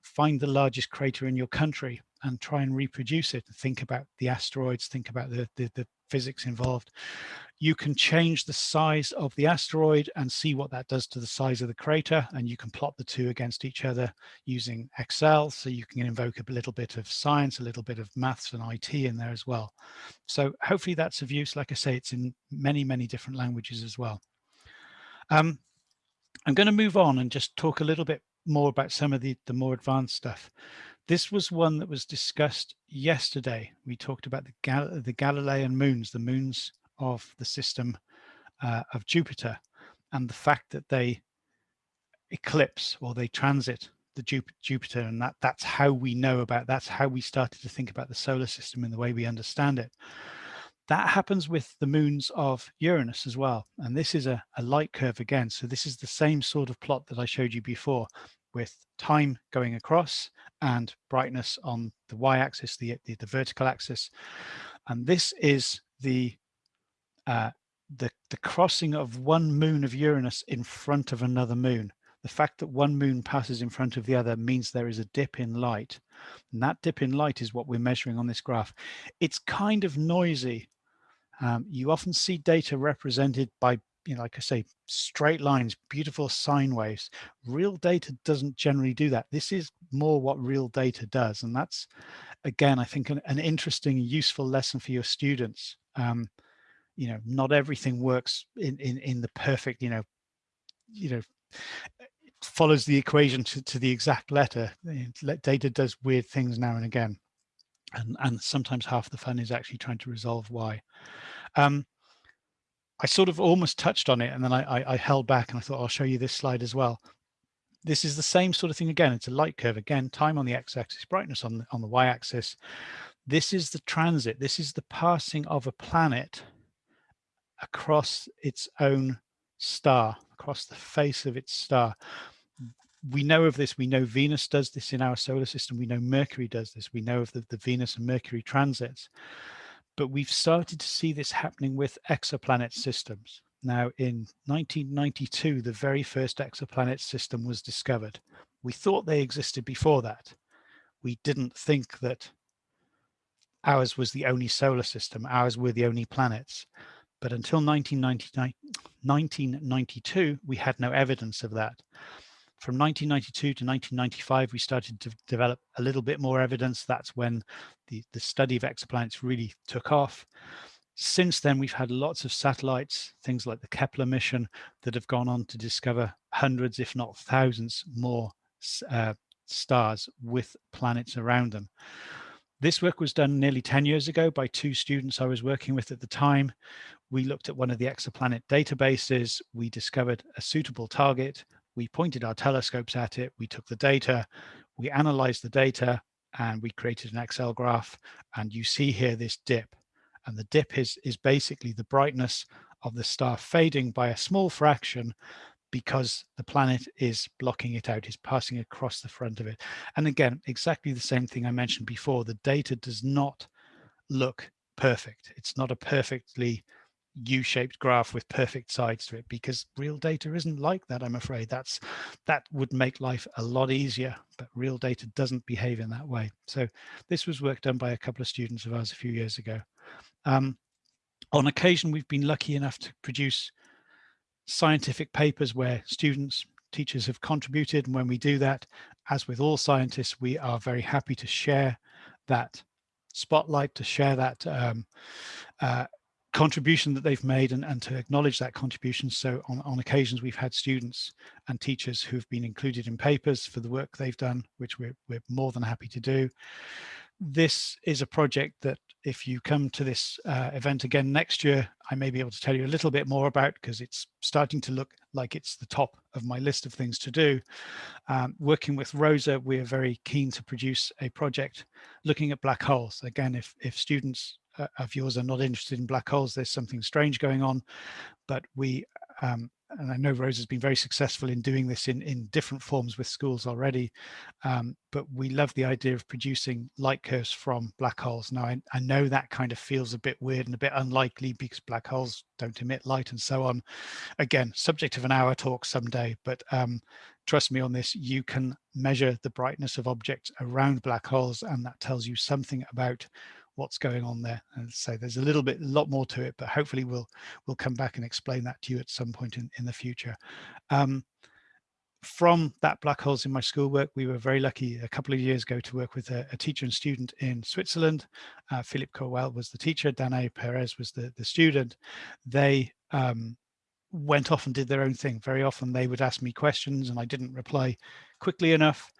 find the largest crater in your country, and try and reproduce it. And think about the asteroids, think about the, the, the physics involved. You can change the size of the asteroid and see what that does to the size of the crater. And you can plot the two against each other using Excel. So you can invoke a little bit of science, a little bit of maths and IT in there as well. So hopefully that's of use. Like I say, it's in many, many different languages as well. Um, I'm going to move on and just talk a little bit more about some of the, the more advanced stuff. This was one that was discussed yesterday. We talked about the, Gal the Galilean moons, the moons of the system uh, of Jupiter, and the fact that they eclipse or they transit the Jupiter, and that that's how we know about. That's how we started to think about the solar system in the way we understand it. That happens with the moons of Uranus as well. And this is a, a light curve again. So this is the same sort of plot that I showed you before with time going across and brightness on the y-axis, the, the, the, vertical axis. And this is the, uh, the, the crossing of one moon of Uranus in front of another moon. The fact that one moon passes in front of the other means there is a dip in light. And that dip in light is what we're measuring on this graph. It's kind of noisy um, you often see data represented by, you know, like I say, straight lines, beautiful sine waves. Real data doesn't generally do that. This is more what real data does. And that's, again, I think an, an interesting, useful lesson for your students. Um, you know, not everything works in, in, in the perfect, you know, you know, follows the equation to, to the exact letter. Data does weird things now and again. And, and sometimes half the fun is actually trying to resolve why. Um, I sort of almost touched on it and then I, I, I held back and I thought I'll show you this slide as well. This is the same sort of thing again. It's a light curve again, time on the x-axis, brightness on the, on the y-axis. This is the transit. This is the passing of a planet across its own star, across the face of its star. We know of this. We know Venus does this in our solar system. We know Mercury does this. We know of the, the Venus and Mercury transits but we've started to see this happening with exoplanet systems. Now in 1992, the very first exoplanet system was discovered. We thought they existed before that. We didn't think that ours was the only solar system, ours were the only planets. But until 1992, we had no evidence of that. From 1992 to 1995, we started to develop a little bit more evidence. That's when the, the study of exoplanets really took off. Since then, we've had lots of satellites, things like the Kepler mission that have gone on to discover hundreds, if not thousands more uh, stars with planets around them. This work was done nearly 10 years ago by two students I was working with at the time. We looked at one of the exoplanet databases. We discovered a suitable target we pointed our telescopes at it, we took the data, we analyzed the data, and we created an Excel graph. And you see here this dip. And the dip is, is basically the brightness of the star fading by a small fraction because the planet is blocking it out, is passing across the front of it. And again, exactly the same thing I mentioned before, the data does not look perfect. It's not a perfectly U-shaped graph with perfect sides to it because real data isn't like that, I'm afraid. That's That would make life a lot easier, but real data doesn't behave in that way. So this was work done by a couple of students of ours a few years ago. Um, on occasion, we've been lucky enough to produce scientific papers where students, teachers have contributed. And when we do that, as with all scientists, we are very happy to share that spotlight, to share that um, uh, contribution that they've made and, and to acknowledge that contribution. So on, on occasions, we've had students and teachers who've been included in papers for the work they've done, which we're, we're more than happy to do. This is a project that if you come to this uh, event again next year, I may be able to tell you a little bit more about because it's starting to look like it's the top of my list of things to do. Um, working with Rosa, we are very keen to produce a project looking at black holes. Again, if, if students uh, of yours are not interested in black holes, there's something strange going on. But we um, and I know Rose has been very successful in doing this in, in different forms with schools already, um, but we love the idea of producing light curves from black holes. Now, I, I, know that kind of feels a bit weird and a bit unlikely because black holes don't emit light and so on. Again, subject of an hour talk someday, but um, trust me on this, you can measure the brightness of objects around black holes and that tells you something about what's going on there. And so there's a little bit, a lot more to it, but hopefully we'll we'll come back and explain that to you at some point in, in the future. Um, from that black holes in my schoolwork, we were very lucky a couple of years ago to work with a, a teacher and student in Switzerland. Uh, Philippe Corwell was the teacher, Danae Perez was the, the student. They um, went off and did their own thing. Very often they would ask me questions and I didn't reply quickly enough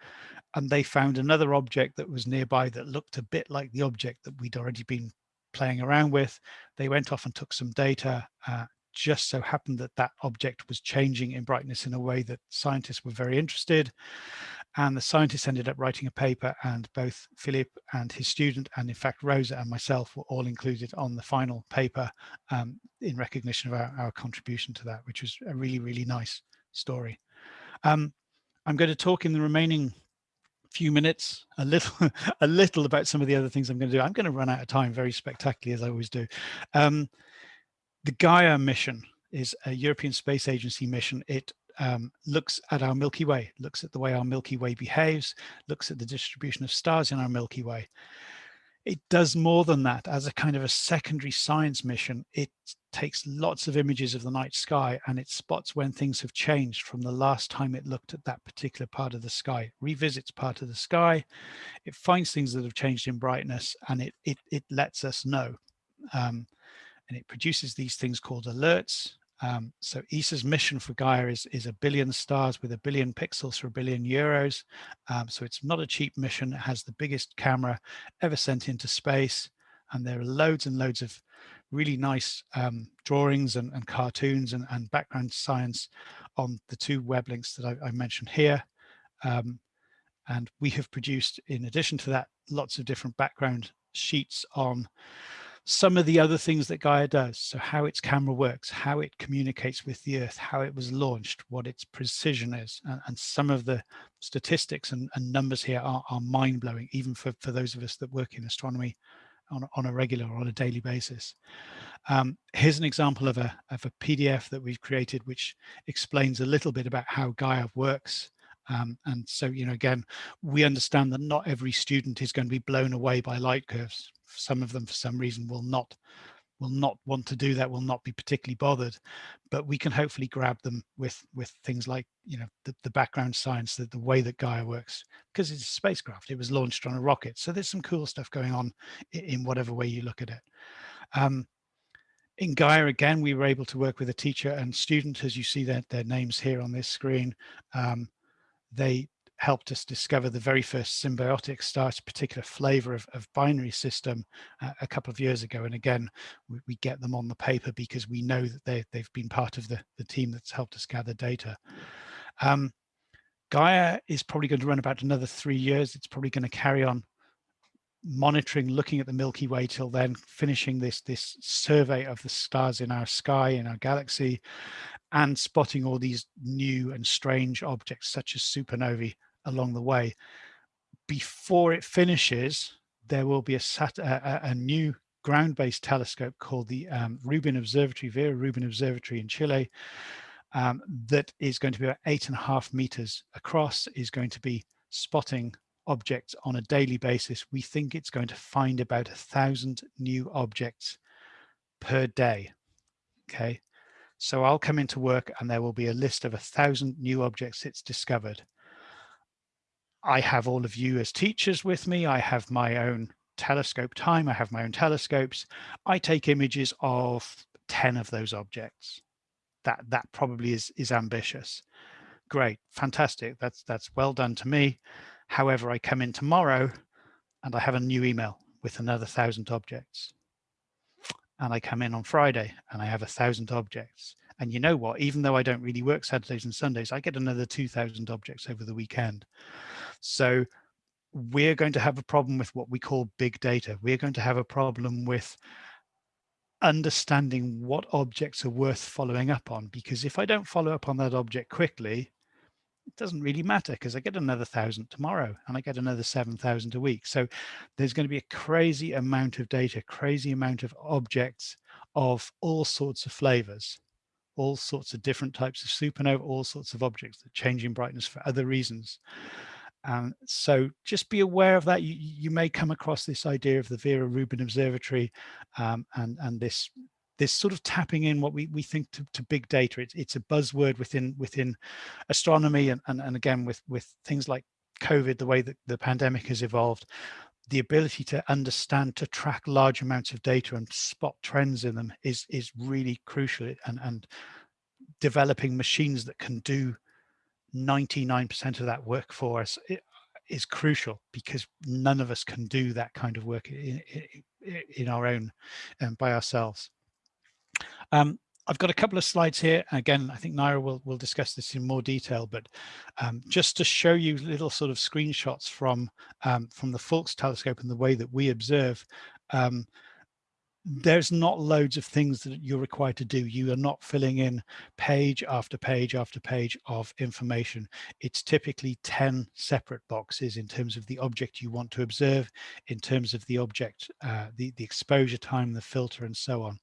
and they found another object that was nearby that looked a bit like the object that we'd already been playing around with. They went off and took some data. Uh, just so happened that that object was changing in brightness in a way that scientists were very interested. And the scientists ended up writing a paper and both Philip and his student, and in fact, Rosa and myself were all included on the final paper um, in recognition of our, our, contribution to that, which was a really, really nice story. Um, I'm going to talk in the remaining few minutes, a little, a little about some of the other things I'm going to do. I'm going to run out of time very spectacularly as I always do. Um, the Gaia mission is a European Space Agency mission. It um, looks at our Milky Way, looks at the way our Milky Way behaves, looks at the distribution of stars in our Milky Way. It does more than that as a kind of a secondary science mission. It takes lots of images of the night sky and it spots when things have changed from the last time it looked at that particular part of the sky, revisits part of the sky, it finds things that have changed in brightness and it, it, it lets us know. Um, and it produces these things called alerts. Um, so ESA's mission for Gaia is, is a billion stars with a billion pixels for a billion euros. Um, so it's not a cheap mission. It has the biggest camera ever sent into space. And there are loads and loads of really nice um, drawings and, and cartoons and, and, background science on the two web links that I, I mentioned here. Um, and we have produced, in addition to that, lots of different background sheets on some of the other things that Gaia does. So how its camera works, how it communicates with the Earth, how it was launched, what its precision is. And, and some of the statistics and, and numbers here are, are mind-blowing, even for, for those of us that work in astronomy on, on a regular or on a daily basis. Um, here's an example of a, of a PDF that we've created, which explains a little bit about how Gaia works. Um, and so, you know, again, we understand that not every student is going to be blown away by light curves. Some of them, for some reason, will not will not want to do that, will not be particularly bothered, but we can hopefully grab them with with things like, you know, the, the background science, the, the way that Gaia works, because it's a spacecraft, it was launched on a rocket. So there's some cool stuff going on in, in whatever way you look at it. Um, in Gaia, again, we were able to work with a teacher and student, as you see their, their names here on this screen. Um, they helped us discover the very first symbiotic starch particular flavor of, of binary system uh, a couple of years ago. And again, we, we, get them on the paper because we know that they, they've been part of the, the team that's helped us gather data. Um, Gaia is probably going to run about another three years. It's probably going to carry on monitoring, looking at the Milky Way till then, finishing this, this survey of the stars in our sky, in our galaxy, and spotting all these new and strange objects such as supernovae along the way. Before it finishes, there will be a, sat a, a new ground-based telescope called the um, Rubin Observatory, Vera Rubin Observatory in Chile, um, that is going to be about eight and a half meters across, is going to be spotting objects on a daily basis. We think it's going to find about a thousand new objects per day. Okay, so I'll come into work and there will be a list of a thousand new objects it's discovered. I have all of you as teachers with me. I have my own telescope time. I have my own telescopes. I take images of 10 of those objects. That that probably is is ambitious. Great, fantastic. That's that's well done to me. However, I come in tomorrow and I have a new email with another thousand objects. And I come in on Friday and I have a thousand objects. And you know what, even though I don't really work Saturdays and Sundays, I get another 2000 objects over the weekend. So we're going to have a problem with what we call big data. We're going to have a problem with understanding what objects are worth following up on because if I don't follow up on that object quickly, it doesn't really matter because I get another thousand tomorrow and I get another 7,000 a week. So there's going to be a crazy amount of data, crazy amount of objects of all sorts of flavors, all sorts of different types of supernova, all sorts of objects that change in brightness for other reasons. Um, so just be aware of that. You, you may come across this idea of the Vera Rubin Observatory um, and, and this this sort of tapping in what we, we think to, to big data. It's, it's a buzzword within within astronomy and, and, and again with, with things like COVID, the way that the pandemic has evolved, the ability to understand, to track large amounts of data and spot trends in them is, is really crucial and, and developing machines that can do 99% of that work for us is crucial because none of us can do that kind of work in, in, in our own um, by ourselves. Um, I've got a couple of slides here. Again, I think Naira will, will discuss this in more detail, but um, just to show you little sort of screenshots from, um, from the Faulkes telescope and the way that we observe, um, there's not loads of things that you're required to do. You are not filling in page after page after page of information. It's typically 10 separate boxes in terms of the object you want to observe, in terms of the object, uh, the, the exposure time, the filter, and so on.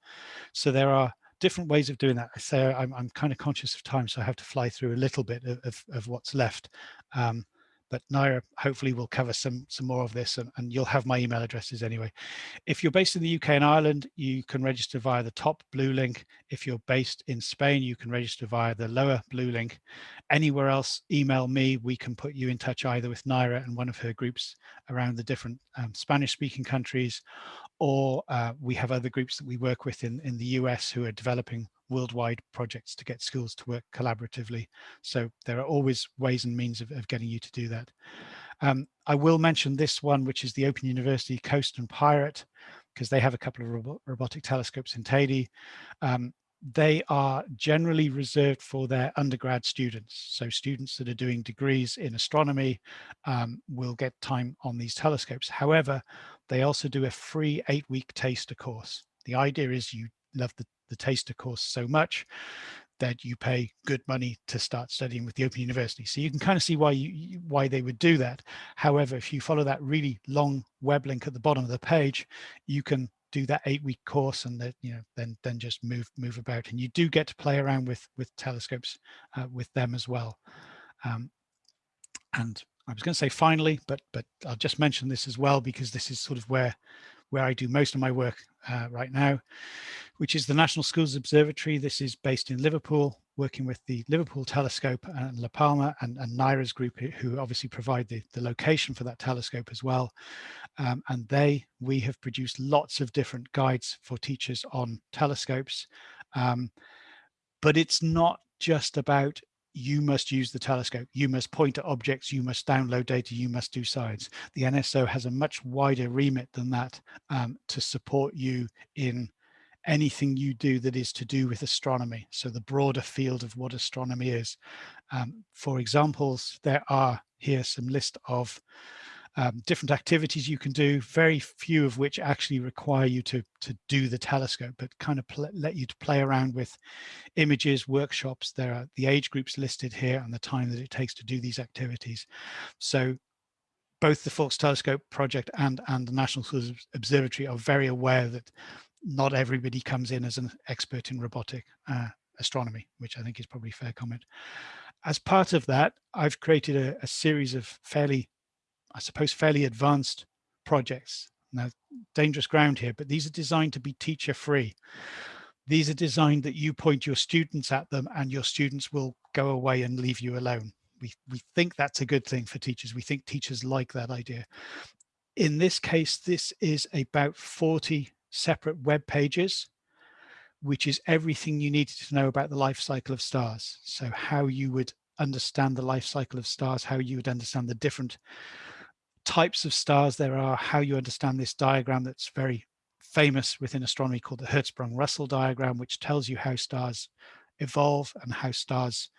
So there are different ways of doing that. I say I'm, I'm kind of conscious of time, so I have to fly through a little bit of, of, of what's left. Um, but Naira hopefully will cover some some more of this and, and, you'll have my email addresses anyway. If you're based in the UK and Ireland, you can register via the top blue link. If you're based in Spain, you can register via the lower blue link. Anywhere else, email me. We can put you in touch either with Naira and one of her groups around the different um, Spanish speaking countries, or uh, we have other groups that we work with in, in the US who are developing worldwide projects to get schools to work collaboratively. So there are always ways and means of, of getting you to do that. Um, I will mention this one, which is the Open University COAST and PIRATE, because they have a couple of robo robotic telescopes in Teide. Um, they are generally reserved for their undergrad students. So students that are doing degrees in astronomy um, will get time on these telescopes. However, they also do a free eight week taster course. The idea is you love the the taster course so much that you pay good money to start studying with the Open University. So you can kind of see why you why they would do that. However, if you follow that really long web link at the bottom of the page, you can do that eight week course and that you know then then just move move about and you do get to play around with with telescopes uh, with them as well um, and I was going to say finally but but I'll just mention this as well because this is sort of where where I do most of my work uh, right now, which is the National Schools Observatory. This is based in Liverpool, working with the Liverpool Telescope and La Palma and, and Naira's group, who obviously provide the, the location for that telescope as well. Um, and they, we have produced lots of different guides for teachers on telescopes. Um, but it's not just about you must use the telescope, you must point at objects, you must download data, you must do science. The NSO has a much wider remit than that um, to support you in anything you do that is to do with astronomy. So the broader field of what astronomy is. Um, for examples, there are here some list of um, different activities you can do, very few of which actually require you to, to do the telescope, but kind of let you to play around with images, workshops. There are the age groups listed here and the time that it takes to do these activities. So both the Faulkes Telescope project and, and the National Observatory are very aware that not everybody comes in as an expert in robotic uh, astronomy, which I think is probably a fair comment. As part of that, I've created a, a series of fairly I suppose, fairly advanced projects. Now, dangerous ground here, but these are designed to be teacher free. These are designed that you point your students at them and your students will go away and leave you alone. We, we think that's a good thing for teachers. We think teachers like that idea. In this case, this is about 40 separate web pages, which is everything you needed to know about the life cycle of stars. So how you would understand the life cycle of stars, how you would understand the different types of stars there are, how you understand this diagram that's very famous within astronomy called the Hertzsprung-Russell diagram, which tells you how stars evolve and how stars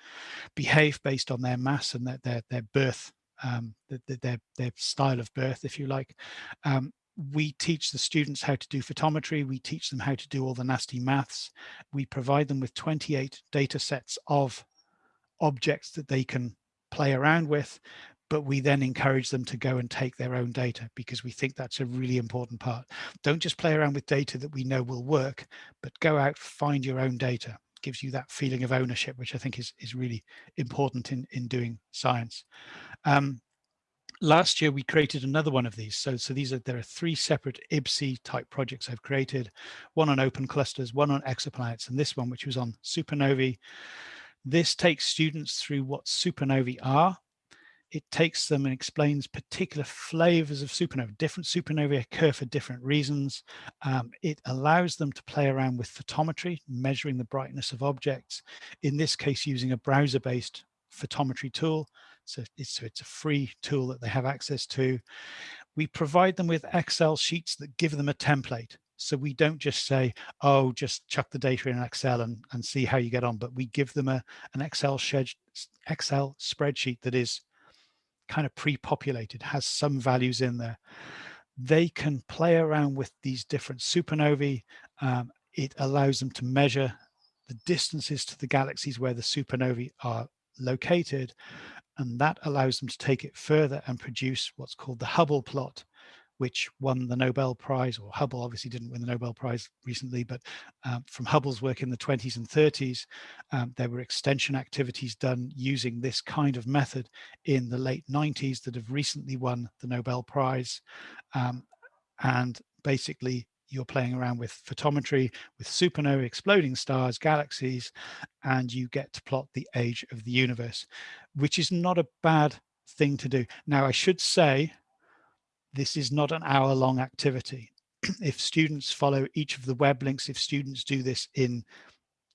behave based on their mass and their, their, their birth, um, their, their, their style of birth, if you like. Um, we teach the students how to do photometry. We teach them how to do all the nasty maths. We provide them with 28 data sets of objects that they can play around with, but we then encourage them to go and take their own data because we think that's a really important part. Don't just play around with data that we know will work, but go out, find your own data. It gives you that feeling of ownership, which I think is, is really important in, in doing science. Um, last year we created another one of these so so these are there are three separate IBSE type projects I've created one on open clusters one on exoplanets and this one which was on supernovae this takes students through what supernovae are it takes them and explains particular flavors of supernova. Different supernovae occur for different reasons. Um, it allows them to play around with photometry, measuring the brightness of objects, in this case using a browser-based photometry tool. So it's, so it's a free tool that they have access to. We provide them with Excel sheets that give them a template. So we don't just say, oh, just chuck the data in Excel and, and see how you get on, but we give them a, an Excel, Excel spreadsheet that is kind of pre-populated, has some values in there. They can play around with these different supernovae. Um, it allows them to measure the distances to the galaxies where the supernovae are located and that allows them to take it further and produce what's called the Hubble plot, which won the Nobel Prize, or Hubble obviously didn't win the Nobel Prize recently, but um, from Hubble's work in the 20s and 30s, um, there were extension activities done using this kind of method in the late 90s that have recently won the Nobel Prize. Um, and basically you're playing around with photometry, with supernovae, exploding stars, galaxies, and you get to plot the age of the universe, which is not a bad thing to do. Now, I should say, this is not an hour long activity. if students follow each of the web links, if students do this in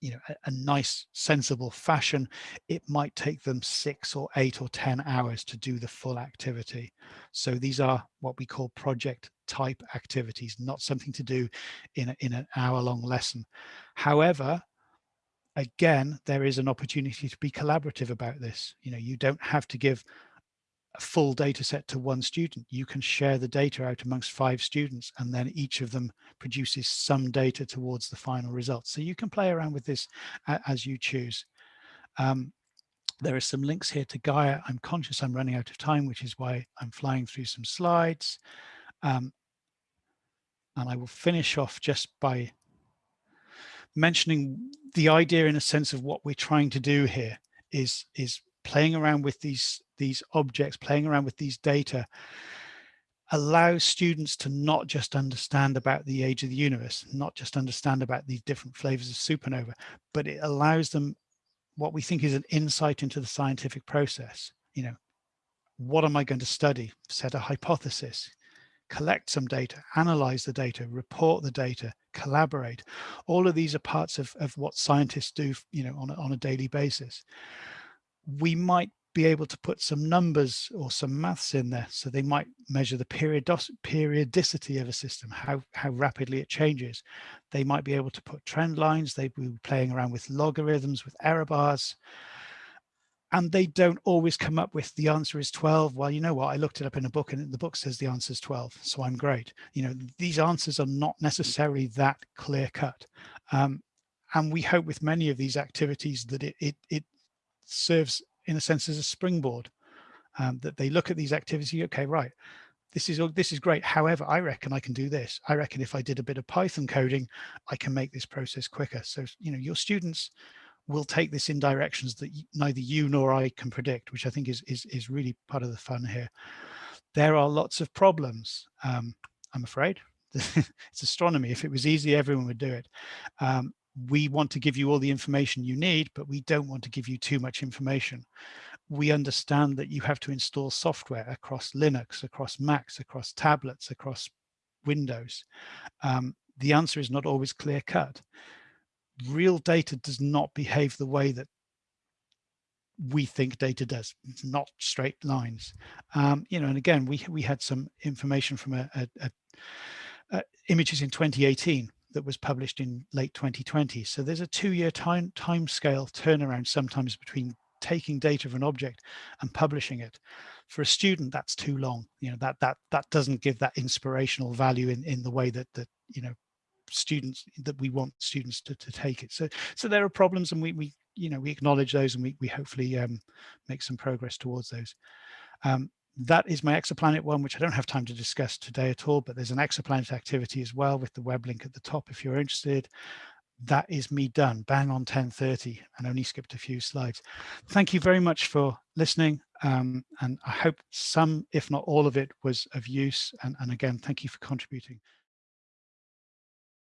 you know, a, a, nice, sensible fashion, it might take them six or eight or 10 hours to do the full activity. So these are what we call project type activities, not something to do in, a, in an hour long lesson. However, again, there is an opportunity to be collaborative about this. You know, you don't have to give a full data set to one student. You can share the data out amongst five students and then each of them produces some data towards the final result. So you can play around with this as you choose. Um, there are some links here to Gaia. I'm conscious I'm running out of time, which is why I'm flying through some slides. Um, and I will finish off just by mentioning the idea in a sense of what we're trying to do here is, is playing around with these these objects, playing around with these data, allows students to not just understand about the age of the universe, not just understand about these different flavors of supernova, but it allows them what we think is an insight into the scientific process. You know, what am I going to study? Set a hypothesis, collect some data, analyze the data, report the data, collaborate. All of these are parts of, of what scientists do, you know, on a, on a daily basis. We might be able to put some numbers or some maths in there. So they might measure the periodicity of a system, how, how rapidly it changes. They might be able to put trend lines. They'd be playing around with logarithms, with error bars. And they don't always come up with the answer is 12. Well, you know what? I looked it up in a book and the book says the answer is 12. So I'm great. You know, these answers are not necessarily that clear cut. Um, and we hope with many of these activities that it, it, it serves in a sense as a springboard um, that they look at these activities okay right this is this is great. However i reckon i can do this. I reckon if i did a bit of python coding i can make this process quicker. So you know your students will take this in directions that neither you nor i can predict which i think is is, is really part of the fun here. There are lots of problems um, i'm afraid. It's astronomy. If it was easy everyone would do it. Um, we want to give you all the information you need, but we don't want to give you too much information. We understand that you have to install software across Linux, across Macs, across tablets, across Windows. Um, the answer is not always clear cut. Real data does not behave the way that we think data does. It's not straight lines. Um, you know, and again, we we had some information from a, a, a, a images in 2018 that was published in late 2020. So there's a two-year time time scale turnaround sometimes between taking data of an object and publishing it. For a student, that's too long. You know, that that that doesn't give that inspirational value in, in the way that that, you know, students that we want students to, to take it. So so there are problems and we we you know we acknowledge those and we, we hopefully um, make some progress towards those. Um, that is my exoplanet one, which I don't have time to discuss today at all, but there's an exoplanet activity as well with the web link at the top if you're interested. That is me done, bang on 10.30 and only skipped a few slides. Thank you very much for listening. Um, and I hope some, if not all of it was of use. And, and again, thank you for contributing.